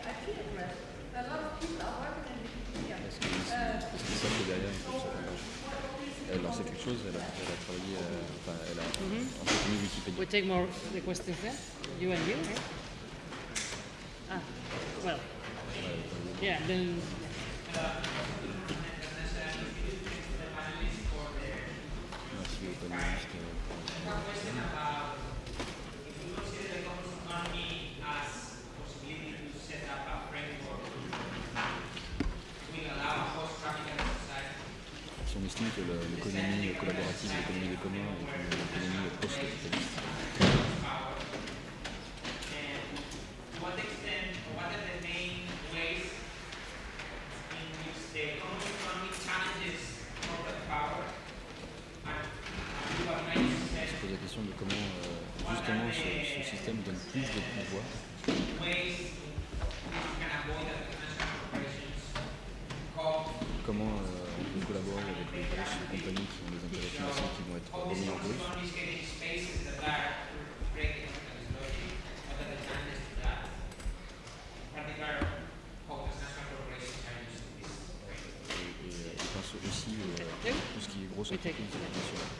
Est-ce que qu'ils savent que derrière ça? Elle a lancé quelque chose, elle a, elle a travaillé, euh, enfin elle a entretenu Wikipédia. We take more the questions there. You and you. Right? Ah, well, yeah. Then Merci aux panélistes. euh, Si on estime que le- l'économie collaborative, l'économie des communs est une économie post-capitaliste. compagnies qui ont des intérêts financiers qui vont être remis en cause. Et, et, et pense aussi euh, tout ce qui est grosse entreprise internationale.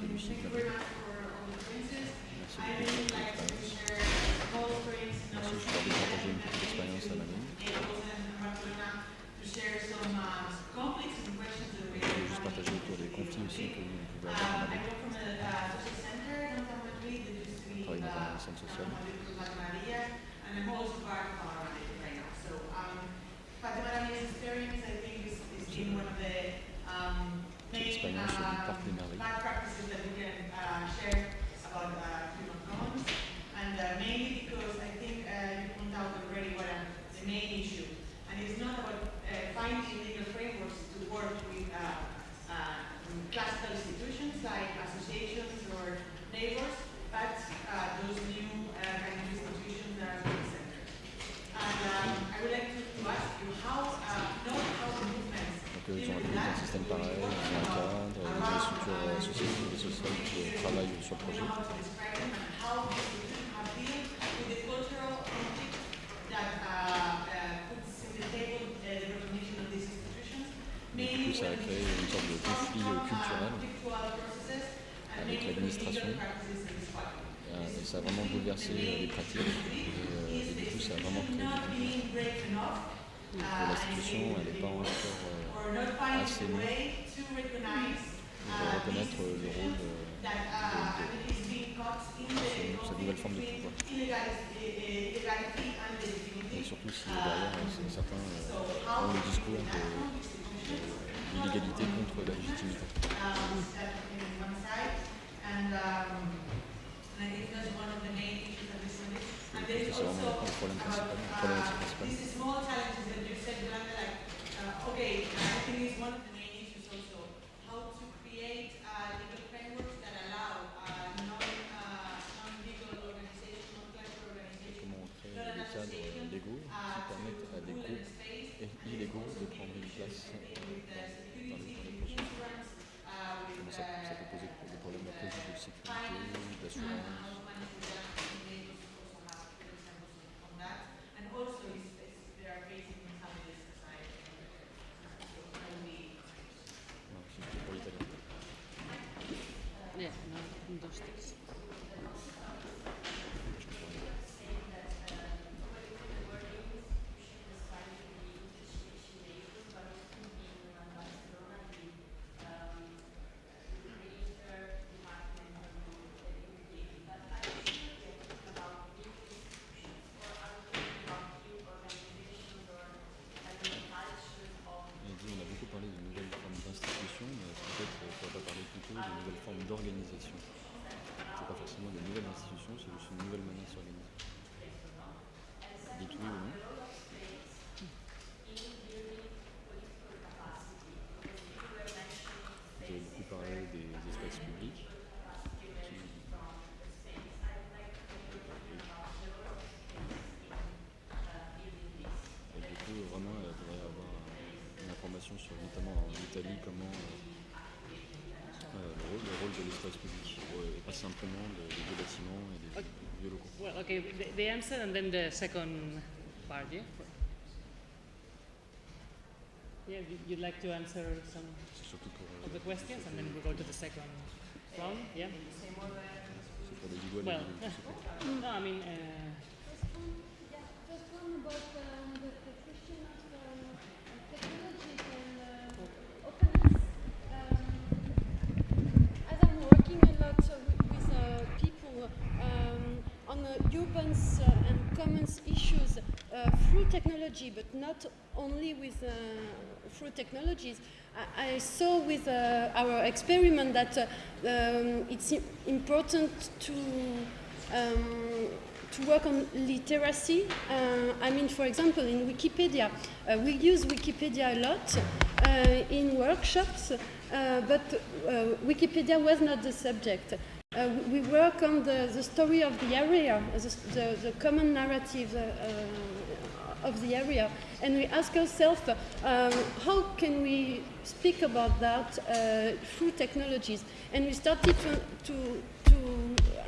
C'est Lucie. Merci partager une petite des que vous pouvez avoir Um, I come from a uh, social center in downtown Madrid that used to be uh, centre social. Madrid Maria, and I'm also part of our right now. So um, Fatima Maria's experience, I think, is, is been one of the um, main expérience sur le parc des um, bad practices that we can uh, share about uh, human commons, and uh, mainly because I think uh, you point out already what uh, the main issue, and it's not about uh, finding legal frameworks to work with uh, uh, classical institutions like associations or neighbors, but uh, those new uh, kind of institutions that are centers. And um, I would like to, to ask you how, uh, not how the movements Donc ils ont un système un cadre, des structures associatives et sociales qui travaillent sur le projet describe them and how the institutions have dealt with the cultural conflict that uh, uh, puts in the table uh, the recognition of these institutions. Mais du coup ça a créé une sorte de conflit euh, culturel Conflictual processes and avec mainly l'administration. legal practices in this part. Euh, Et ça a vraiment bouleversé euh, les pratiques. Et, euh, et du coup ça a vraiment créé du Not conflit. being brave enough Et l'institution elle n'est pas encore or euh, not finding assez a nue way to recognize pour uh, reconnaître this euh, le rôle euh, that uh, I mean, is being caught in the de cette nouvelle forme de between pouvoir. illegality, illegality and legitimacy. Et surtout si derrière euh, certains euh, ont le discours de, de l'illégalité contre la légitimité. um, that in one side, and, um, and I think that's one of the main issues that we see. And there is C'est vraiment also le problème principal, about la problématique uh, principale. these small challenges that you said, Yolanda, like, uh, okay, I think it's one of the main issues also, how to create uh, legal frameworks that allow uh, non, uh, non-legal organizations, non-classical organizations, Comment on crée des cadres légaux qui permettent à des groupes illégaux de prendre une place euh, dans, dans les, dans les projets. Comment ça, ça peut poser des problèmes de police, de sécurité, d'assurance. And also, it's, it's, they are facing challenges society. So, how we Non, c'est juste pour l'italien. yeah, no, those things. créer de nouvelles formes d'organisation. C'est pas forcément des nouvelles institutions, c'est juste une nouvelle manière de s'organiser. Dites oui ou non Vous avez beaucoup parlé des espaces publics. qui- Et du coup, vraiment, il faudrait avoir euh, une information sur, notamment en comment euh, euh, le, rôle, le rôle de l'espace public, euh, et pas simplement des vieux bâtiments et des vieux locaux. Well, okay, the, the answer and then the second part, yeah? Yeah, you- you'd like to answer some pour, euh, of the questions and then we'll go to the second round, yeah? c'est pour les Lillois, les Well, Lillois, tout ça. no, I mean, uh, Just one about um, the, the question of um, technologies and uh, openness. Um, as I'm working a lot uh, with, with uh, people um, on uh, urban uh, and commons issues uh, through technology, but not only with uh, through technologies. I, I saw with uh, our experiment that uh, um, it's important to um, to work on literacy. Uh, I mean, for example, in Wikipedia, uh, we use Wikipedia a lot in workshops, but Wikipedia was not the subject. Uh, we we work on the, the story of the area, the, the, the common narrative uh, uh, of the area, and we ask ourselves um, how can we speak about that uh, through technologies, and we started to, to, to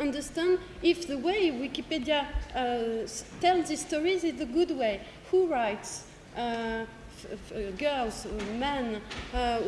understand if the way Wikipedia uh, tells these stories is the good way. Who writes? Uh, uh, girls, uh, men. Uh,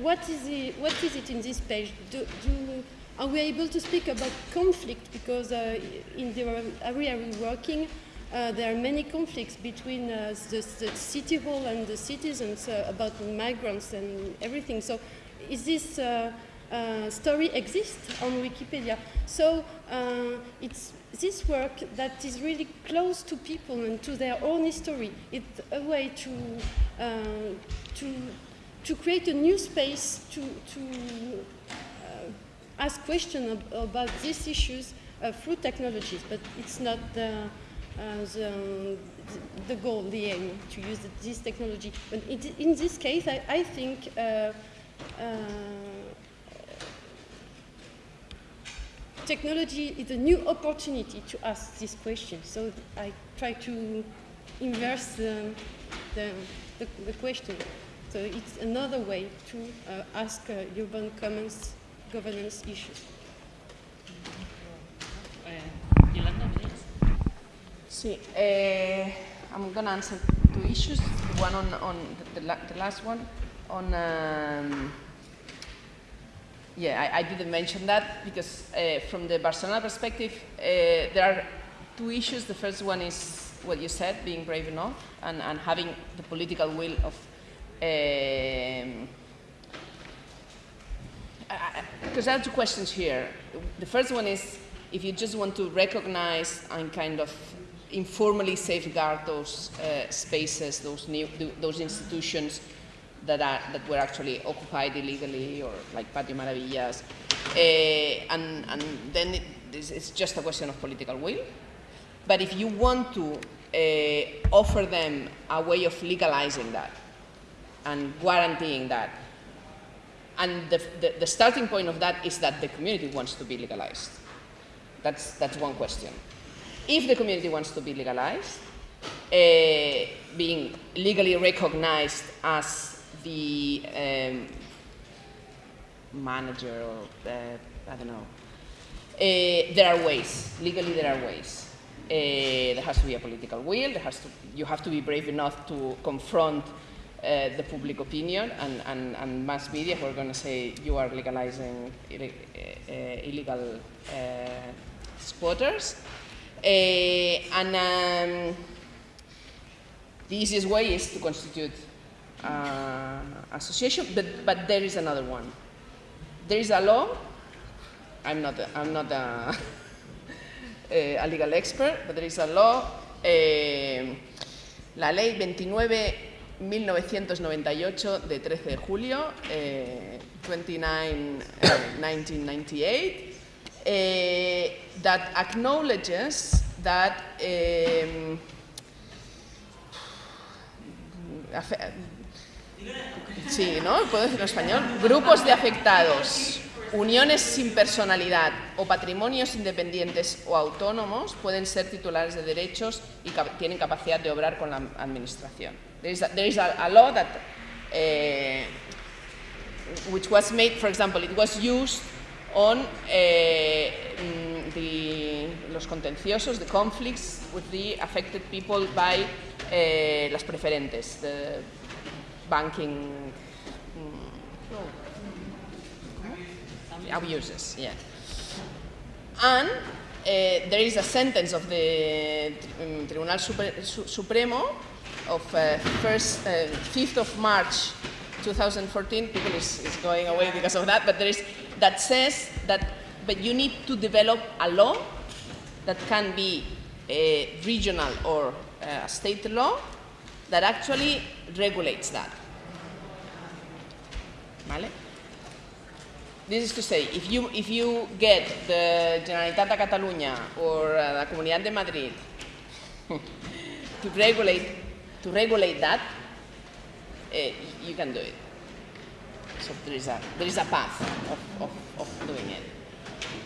what is it? What is it in this page? Do, do, are we able to speak about conflict? Because uh, in the area we're working, uh, there are many conflicts between uh, the, the city hall and the citizens uh, about migrants and everything. So, is this uh, uh, story exist on Wikipedia? So, uh, it's this work that is really close to people and to their own history. It's a way to to to create a new space to to ask questions ab- about these issues through technologies, but it's not the, the, the goal, the aim, to use this technology. But it, in this case, I, I think uh, uh, technology is a new opportunity to ask this question. So I try to inverse the, the, the, question. So it's another way to uh, ask uh, urban commons governance issues. uh. See, uh, I'm going to answer two issues. One on, on the, the, la- the last one on. Um, yeah, I, I didn't mention that because uh, from the Barcelona perspective, uh, there are two issues. The first one is what you said, being brave enough and, and having the political will of. Um, because there are two questions here. The first one is if you just want to recognize and kind of informally safeguard those uh, spaces, those new, those institutions that are that were actually occupied illegally, or like Patio Maravillas, uh, and and then it, it's just a question of political will. But if you want to uh, offer them a way of legalizing that and guaranteeing that, and the, the, the starting point of that is that the community wants to be legalized. That's, that's one question. If the community wants to be legalized, uh, being legally recognized as the um, manager or, I don't know, uh, there are ways. Legally, there are ways. Uh, there has to be a political will. There has to, you have to be brave enough to confront uh, the public opinion and, and, and mass media who are going to say you are legalizing uh, illegal squatters. Uh, and um, the easiest way is to constitute uh, association, but, but there is another one. There is a law. I'm not. A, I'm not a, (laughs) a legal expert, but there is a law. eh, la ley 29 1998 de 13 de julio, eh, 29, eh, 1998, eh, that acknowledges that afe- Sí, ¿no? ¿Puedo decirlo en español? Grupos de afectados, uniones sin personalidad o patrimonios independientes o autónomos pueden ser titulares de derechos y tienen capacidad de obrar con la administración. There is a, there is a, a law that, eh, which was made, for example, it was used on eh, mm, the, los contenciosos, the conflicts with the affected people by eh, las preferentes, the banking mm, abuses, yeah. And eh, there is a sentence of the mm, Tribunal Supre- Su- Supremo of uh, first, uh, 5th of March 2014. People is, is going away because of that, but there is that says that, but you need to develop a law that can be a regional or a state law that actually regulates that. ¿Vale? This is to say, if you, if you get the Generalitat de Catalunya or uh, the Comunidad de Madrid (laughs) to regulate, to regulate that, eh, you can do it. So there is a, there is a path of, of, of doing it.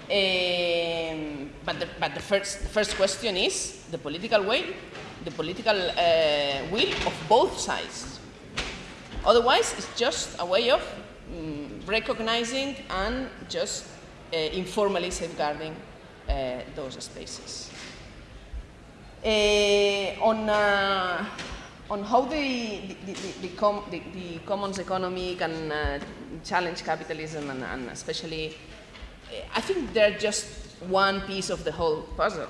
Um, but the, but the, first, the first question is the political way, the political uh, will of both sides. Otherwise, it's just a way of mm, recognizing and just uh, informally safeguarding uh, those spaces. On, on how the, the, the, com- the, commons economy can uh, challenge capitalism and, and especially, I think they're just one piece of the whole puzzle.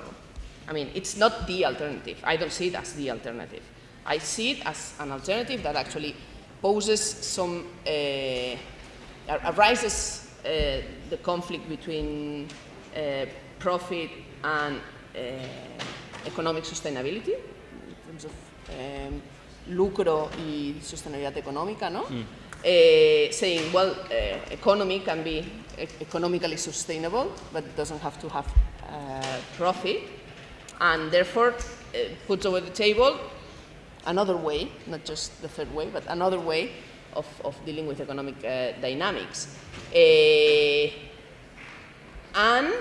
I mean, it's not the alternative. I don't see it as the alternative. I see it as an alternative that actually poses some, uh, arises uh, the conflict between uh, profit and uh, economic sustainability, in terms of um, lucro y sostenibilidad económica, ¿no? Eh, saying, well, uh, economy can be economically sustainable, but it doesn't have to have uh, profit, and therefore uh, puts over the table another way, not just the third way, but another way of, of dealing with economic uh, dynamics. Eh, and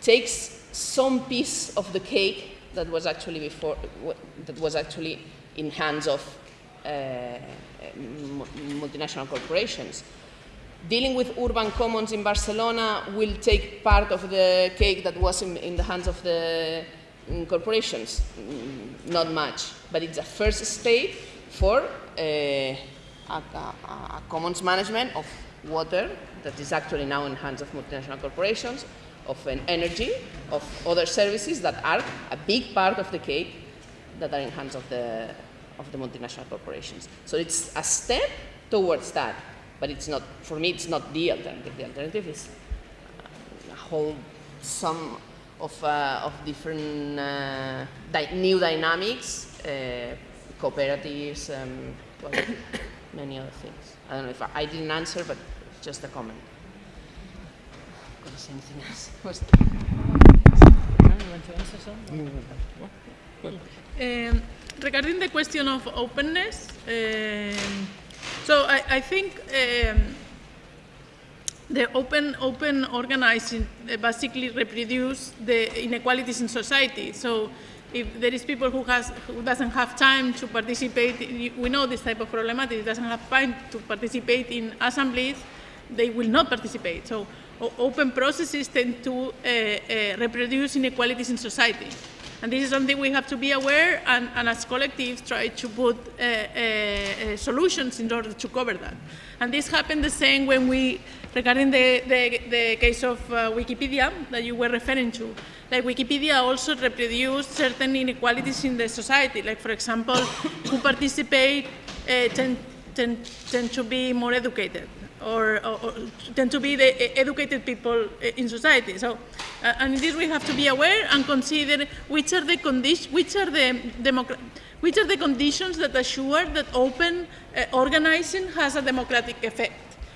takes some piece of the cake that was actually before, that was actually in hands of uh, multinational corporations. Dealing with urban commons in Barcelona will take part of the cake that was in, in the hands of the mm, corporations. Mm, Not much, but it's a first step for uh, a, a, a commons management of water that is actually now in hands of multinational corporations, of an energy, of other services that are a big part of the cake that are in hands of the, of the multinational corporations. So it's a step towards that, but it's not, for me, it's not the alternative. The alternative is a whole sum of, uh, of different uh, dy- new dynamics, uh, cooperatives, um, well, (coughs) many other things. I don't know if I, I didn't answer, but just a comment. Gonna anything else? Was- Um, regarding the question of openness, um, so I, I think um, the open open organizing uh, basically reproduce the inequalities in society. So if there is people who has who doesn't have time to participate, we know this type of problematic. Doesn't have time to participate in assemblies, they will not participate. So o- open processes tend to uh, uh, reproduce inequalities in society. And this is something we have to be aware and, and as collectives try to put uh, uh, uh, solutions in order to cover that. And this happened the same when we, regarding the, the, the case of uh, Wikipedia that you were referring to. Like Wikipedia also reproduced certain inequalities in the society. Like for example, who participate tend, tend, tend to be more educated or, or, tend to be the educated people in society. So, uh, and in this we have to be aware and consider which are the conditions, which are the which are the conditions that assure that open uh, organizing has a democratic effect.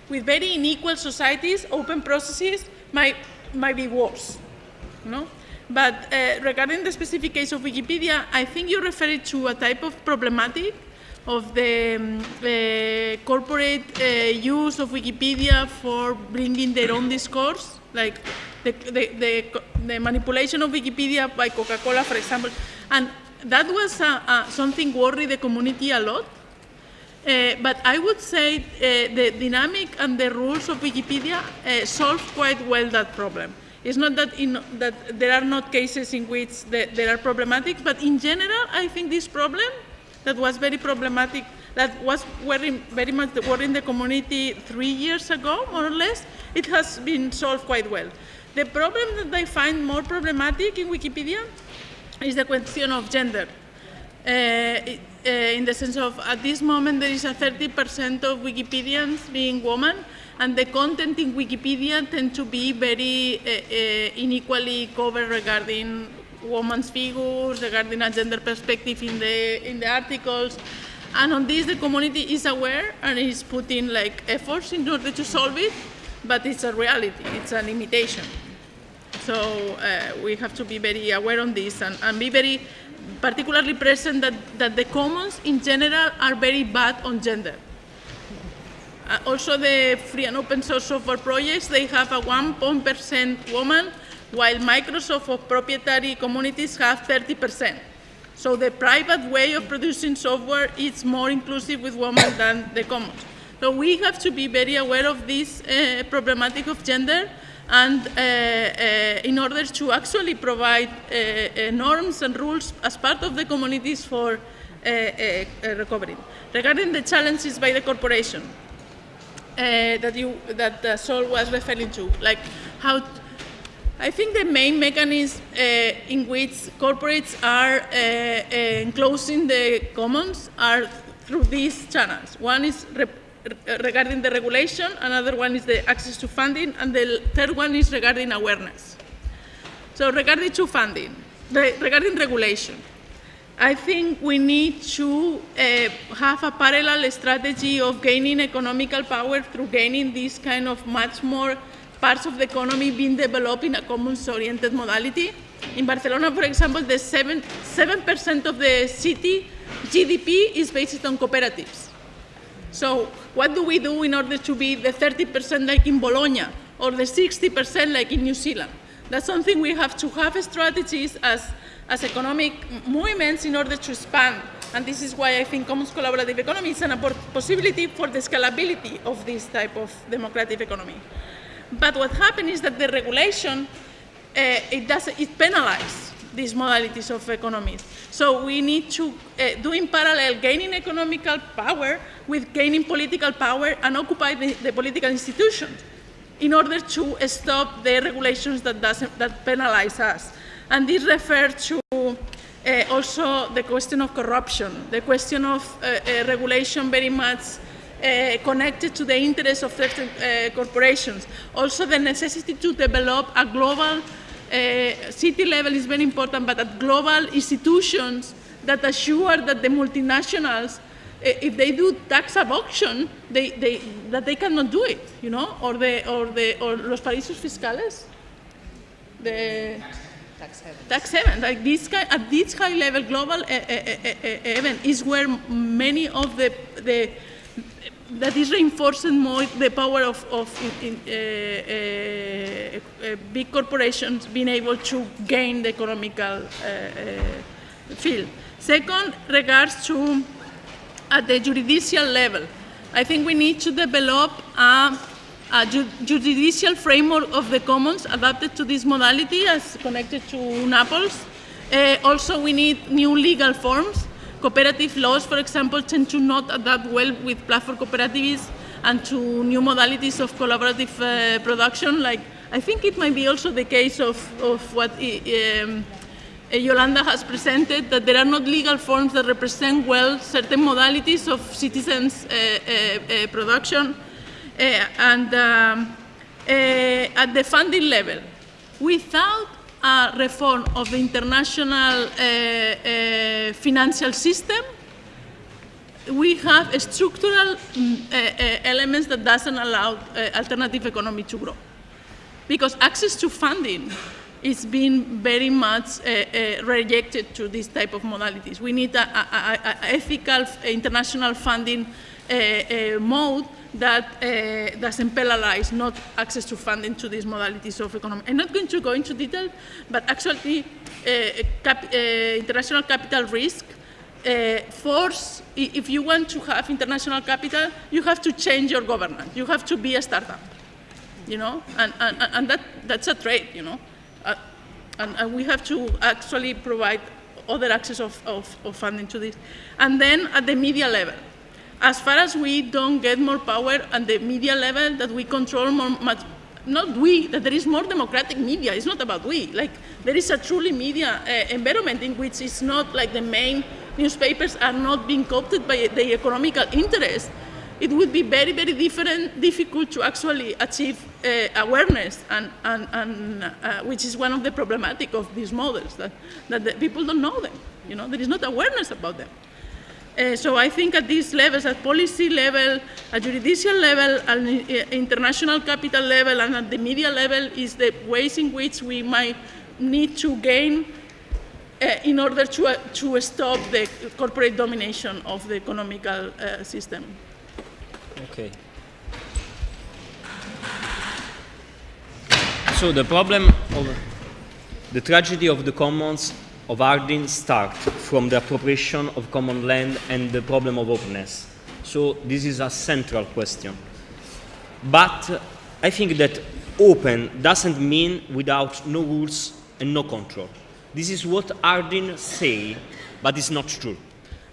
With very unequal societies, open processes might, might be worse. No? But uh, regarding the specific case of Wikipedia, I think you referred to a type of problematic of the um, uh, corporate uh, use of Wikipedia for bringing their own discourse, like the, the, the, the manipulation of Wikipedia by Coca-Cola, for example. And that was uh, something worried the community a lot. Uh, but I would say uh, the dynamic and the rules of Wikipedia uh, solve quite well that problem. It's not that, in, that there are not cases in which the, there are problematic, but in general, I think this problem that was very problematic, that was worrying, very much the worrying the community three years ago, more or less, it has been solved quite well. The problem that I find more problematic in Wikipedia is the question of gender. Uh, uh, in the sense of, at this moment, there is a 30% of Wikipedians being women, and the content in Wikipedia tend to be very uh, unequally covered regarding women's figures, regarding a gender perspective in the, in the articles. And on this, the community is aware and is putting like efforts in order to solve it, but it's a reality, it's a limitation. So uh, we have to be very aware on this and, and be very particularly present that, that the commons in general are very bad on gender. Uh, also the free and open source software projects, they have a 1% woman, while Microsoft proprietary communities have 30%. So the private way of producing software is more inclusive with women than the commons. So we have to be very aware of this uh, problematic of gender and uh, uh, in order to actually provide uh, norms and rules as part of the communities for recovering. Regarding the challenges by the corporation that, you, that Sol was referring to, like how I think the main mechanism uh, in which corporates are uh, uh, enclosing the commons are through these channels. One is regarding the regulation, another one is the access to funding, and the third one is regarding awareness. So regarding to funding, the, regarding regulation, I think we need to uh, have a parallel strategy of gaining economical power through gaining this kind of much more parts of the economy being developed in a commons-oriented modality. In Barcelona, for example, the 7% 7 of the city GDP is based on cooperatives. So what do we do in order to be the 30% like in Bologna or the 60% like in New Zealand? That's something we have to have strategies as, as economic movements in order to expand. And this is why I think commons collaborative economy is an possibility for the scalability of this type of democratic economy. But what happened is that the regulation, uh, it, does, it penalizes these modalities of economies. So we need to uh, do in parallel gaining economical power with gaining political power and occupy the, the political institutions in order to stop the regulations that, that penalize us. And this refers to uh, also the question of corruption, the question of uh, uh, regulation very much uh, connected to the interests of certain uh, corporations. Also the necessity to develop a global uh, city level is very important, but at global institutions that assure that the multinationals, uh, if they do tax evasion, they, they, that they cannot do it, you know, or the, or the, or los paraísos fiscales, the tax haven. Tax like this at this high level global uh, event is where many of the, the that is reinforcing more the power of, of in, uh, uh, uh, big corporations being able to gain the economical field. Second, regards to at the judicial level, I think we need to develop a, a ju judicial framework of the commons adapted to this modality as connected to Naples. Also, we need new legal forms cooperative laws, for example, tend to not adapt well with platform cooperatives and to new modalities of collaborative uh, production. Like I think it might be also the case of, of what um, uh, Yolanda has presented, that there are not legal forms that represent well certain modalities of citizens' uh, uh, uh production. Uh, and um, at the funding level, without a reform of the international uh, financial system, we have structural mm, uh, elements that doesn't allow alternative economy to grow. Because access to funding is being very much rejected to this type of modalities. We need an ethical international funding mode that uh, doesn't penalize not access to funding to these modalities of economy. I'm not going to go into detail, but actually cap international capital risk uh, force, if you want to have international capital, you have to change your governance. You have to be a startup, you know, and, and, and that, that's a trade, you know. Uh, and, and, we have to actually provide other access of, of, of, funding to this. And then at the media level, as far as we don't get more power at the media level, that we control more, much, not we, that there is more democratic media. It's not about we. Like there is a truly media uh, environment in which it's not like the main newspapers are not being coopted by the economical interest. It would be very, very different, difficult to actually achieve uh, awareness, and, and, and uh, which is one of the problematic of these models, that, that the people don't know them. You know, there is not awareness about them. Uh, so I think at these levels, at policy level, at judicial level, at uh, international capital level, and at the media level, is the ways in which we might need to gain uh, in order to, uh, to stop the corporate domination of the economical system. Okay. So the problem of the tragedy of the commons of Harding start from the appropriation of common land and the problem of openness. So this is a central question. But I think that open doesn't mean without no rules and no control. This is what Harding say, but it's not true.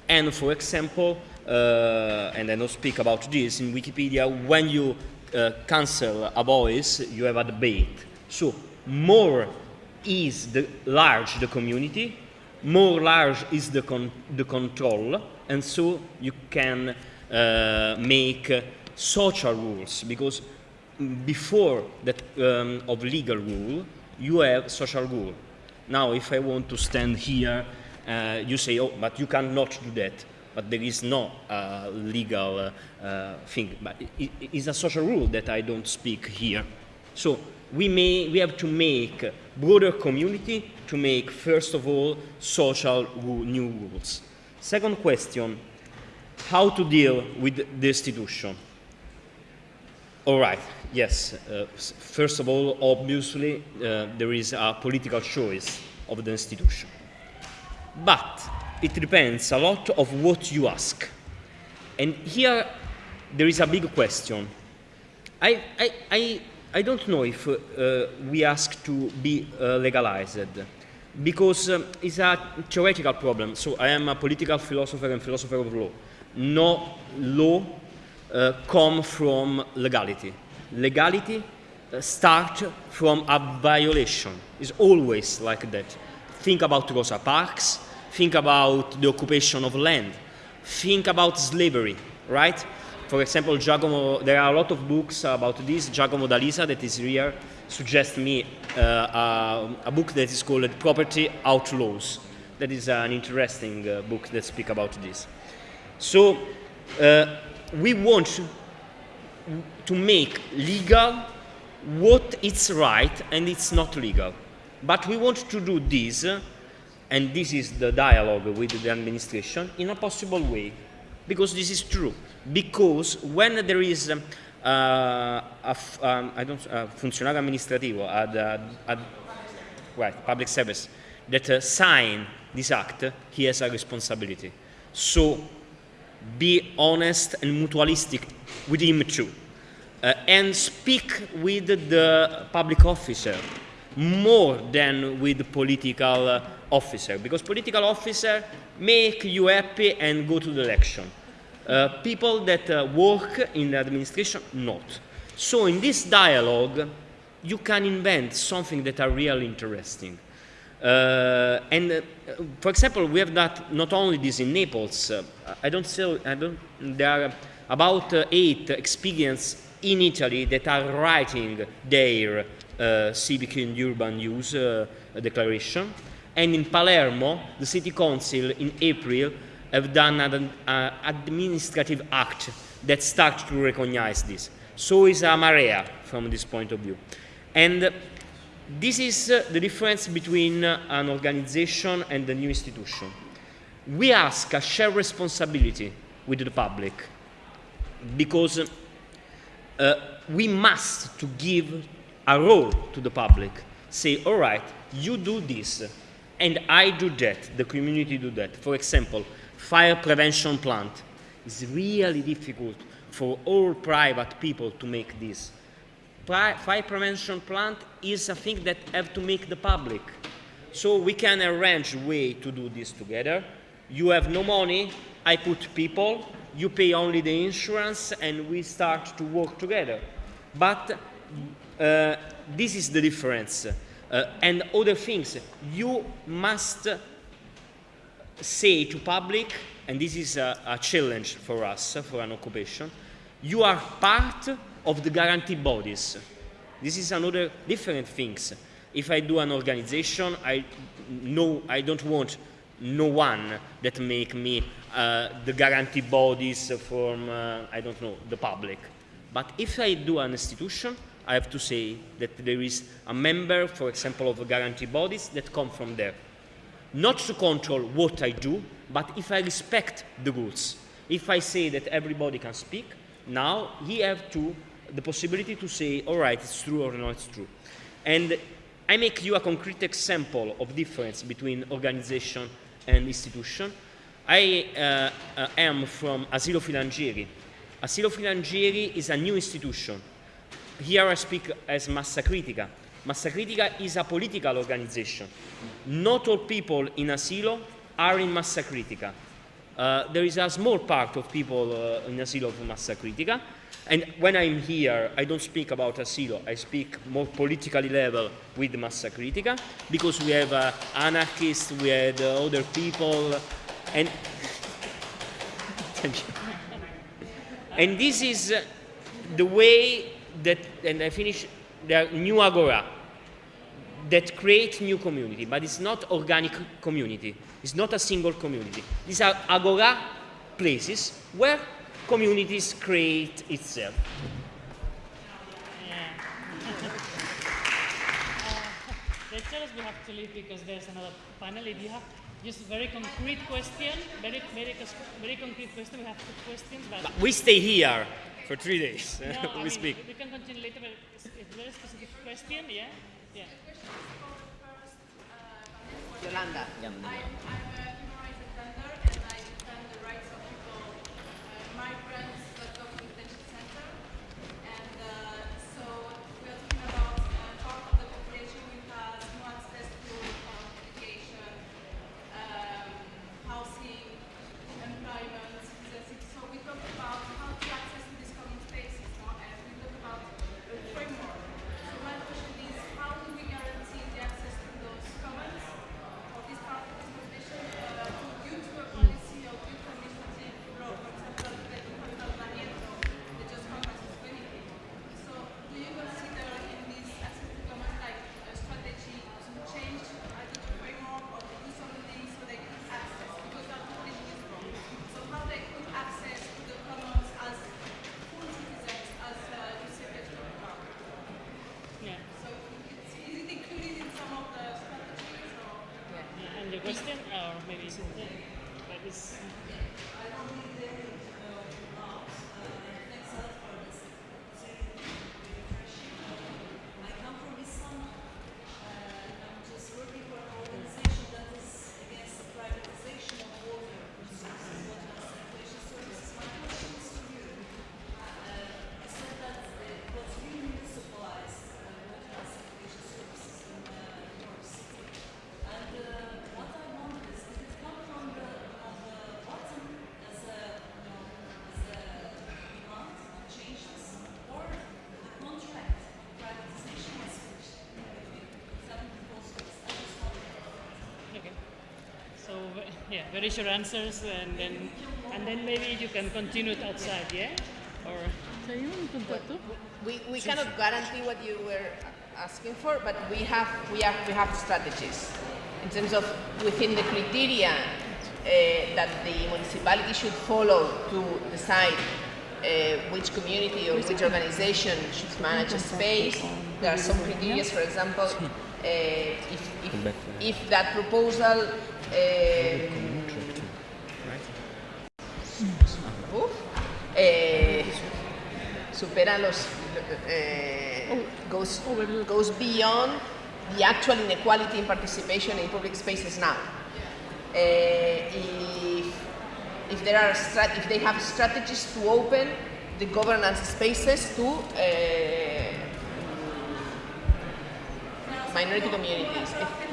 And for example, uh, and I don't speak about this in Wikipedia, when you uh, cancel a voice, you have a debate. So more is the large the community, more large is the, con the control, and so you can uh, make social rules, because before that um, of legal rule, you have social rule. Now, if I want to stand here, uh, you say, oh, but you cannot do that. But there is no uh, legal uh, thing. But it, it's a social rule that I don't speak here. So we, may, we have to make broader community to make, first of all, social new rules. Second question, how to deal with the institution? All right, yes. Uh, first of all, obviously, uh, there is a political choice of the institution. But it depends a lot of what you ask. And here, there is a big question. I, I, I I don't know if uh, we ask to be uh, legalized because um, it's a theoretical problem. So I am a political philosopher and philosopher of law. No law uh, come from legality. Legality uh, from a violation. It's always like that. Think about Rosa Parks. Think about the occupation of land. Think about slavery, right? For example, Giacomo, there are a lot of books about this. Giacomo D'Alisa, that is here, suggests me uh, a, a, book that is called Property Outlaws. That is an interesting uh, book that speaks about this. So uh, we want to make legal what is right and it's not legal. But we want to do this, and this is the dialogue with the administration, in a possible way, because this is true because when there is um, uh, a, um, I don't, uh, funzionario amministrativo public service that uh, sign this act, he has a responsibility. So be honest and mutualistic with him too. Uh, and speak with the public officer more than with the political uh, officer because political officer make you happy and go to the election people that uh, work in the administration not. So in this dialogue, you can invent something that are really interesting. Uh, and uh, for example, we have that not only this in Naples. Uh, I don't say I don't. There are about eight experience in Italy that are writing their uh, civic and urban use uh, declaration. And in Palermo, the city council in April have done an uh, administrative act that starts to recognize this. So is Amarea from this point of view. And this is uh, the difference between uh, an organization and a new institution. We ask a shared responsibility with the public because uh, we must to give a role to the public. Say, all right, you do this, and I do that, the community do that. For example, fire prevention plant. It's really difficult for all private people to make this. Pri fire prevention plant is a thing that have to make the public. So we can arrange way to do this together. You have no money, I put people, you pay only the insurance, and we start to work together. But uh, this is the difference. Uh, and other things, you must say to public, and this is a, a challenge for us, for an occupation, you are part of the guarantee bodies. This is another different things. If I do an organization, I know I don't want no one that make me uh, the guarantee bodies from uh, I don't know the public. But if I do an institution, I have to say that there is a member, for example, of the guarantee bodies that come from there. Not to control what I do, but if I respect the rules. If I say that everybody can speak, now he have to the possibility to say, all right, it's true or not it's true. And I make you a concrete example of difference between organization and institution. I uh, uh, am from Asilo Filangieri. Asilo Filangieri is a new institution. Here I speak as Massa Critica. Massa Critica is a political organization. Not all people in Asilo are in Massa Critica. Uh, there is a small part of people uh, in Asilo of Massa Critica, and when I'm here, I don't speak about Asilo, I speak more politically level with Massa Critica, because we have uh, anarchists, we have uh, other people, and (laughs) thank you. And this is uh, the way that, and I finish, the new Agora, that create new community, but it's not organic community. It's not a single community. These are Agora places where communities create itself. Yeah. uh, they tell us we have to leave because there's another panel. If you have just very concrete question, very, very, very concrete question, we have two questions. But, but we stay here for three days. (laughs) No, we I mean, speak. We can continue later, but it's a very specific question, yeah? Yeah. Yolanda. I'm, I'm a human rights defender and I defend the rights of people, uh, migrants that go to the detention center. And uh, so we are talking about uh, part of the population who has no access to uh, education, um, housing, employment. So we talk about how to access to these common spaces, no? and we talk about a framework. So my question is, how do we guarantee the access to those commons? of this part of this position uh, due to a policy of youth administrative law, for example, the Department Barriento, the just comprises 20 people. So do you consider in this access to commons like a strategy to change either the framework or to do something so they can access? Because our position is wrong. So how they could access to the commons as full citizens, as uh, you said before. Yeah. So it's, is it included in some of the strategies or? yeah. And the question, or maybe it's in there, but it's. I come from Islam. Uh, I'm just working for an organization that is against the privatization of water resources, water and sanitation services. My question is to you. Uh, I said that it was remunicipalized uh, water and sanitation services in uh, New York City. And uh, what I wonder is, did it come from the, on the bottom as a, you know, as a demand to change this, or the contract on privatization was switched between seven proposals? I just wonder. Okay. So yeah, very short answers, and then and then maybe you can continue it outside, yeah? Or We, we cannot guarantee what you were asking for, but we have we have we have strategies in terms of within the criteria uh, that the municipality should follow to decide uh, which community or which organization should manage a space. There are some criteria, for example, uh, if, if, if that proposal supera los eh, goes goes beyond the actual inequality in participation in public spaces now. Eh, if, if there are if they have strategies to open the governance spaces to eh, minority communities. If-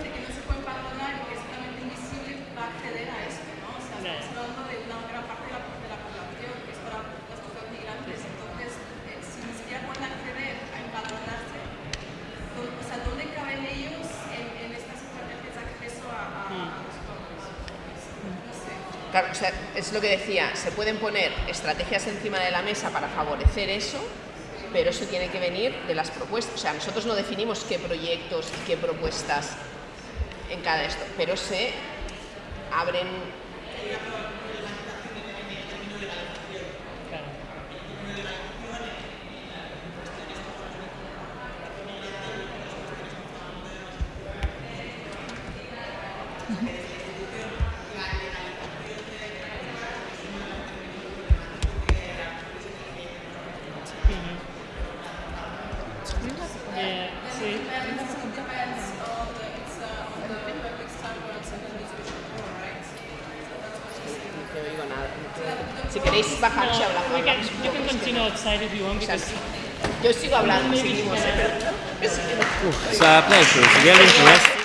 Claro, o sea, es lo que decía, se pueden poner estrategias encima de la mesa para favorecer eso, pero eso tiene que venir de las propuestas. O sea, nosotros no definimos qué proyectos y qué propuestas en cada esto, pero se abren hablando, Maybe seguimos, she ¿eh? can- pero- es que no- It's a pleasure. It's really interesting.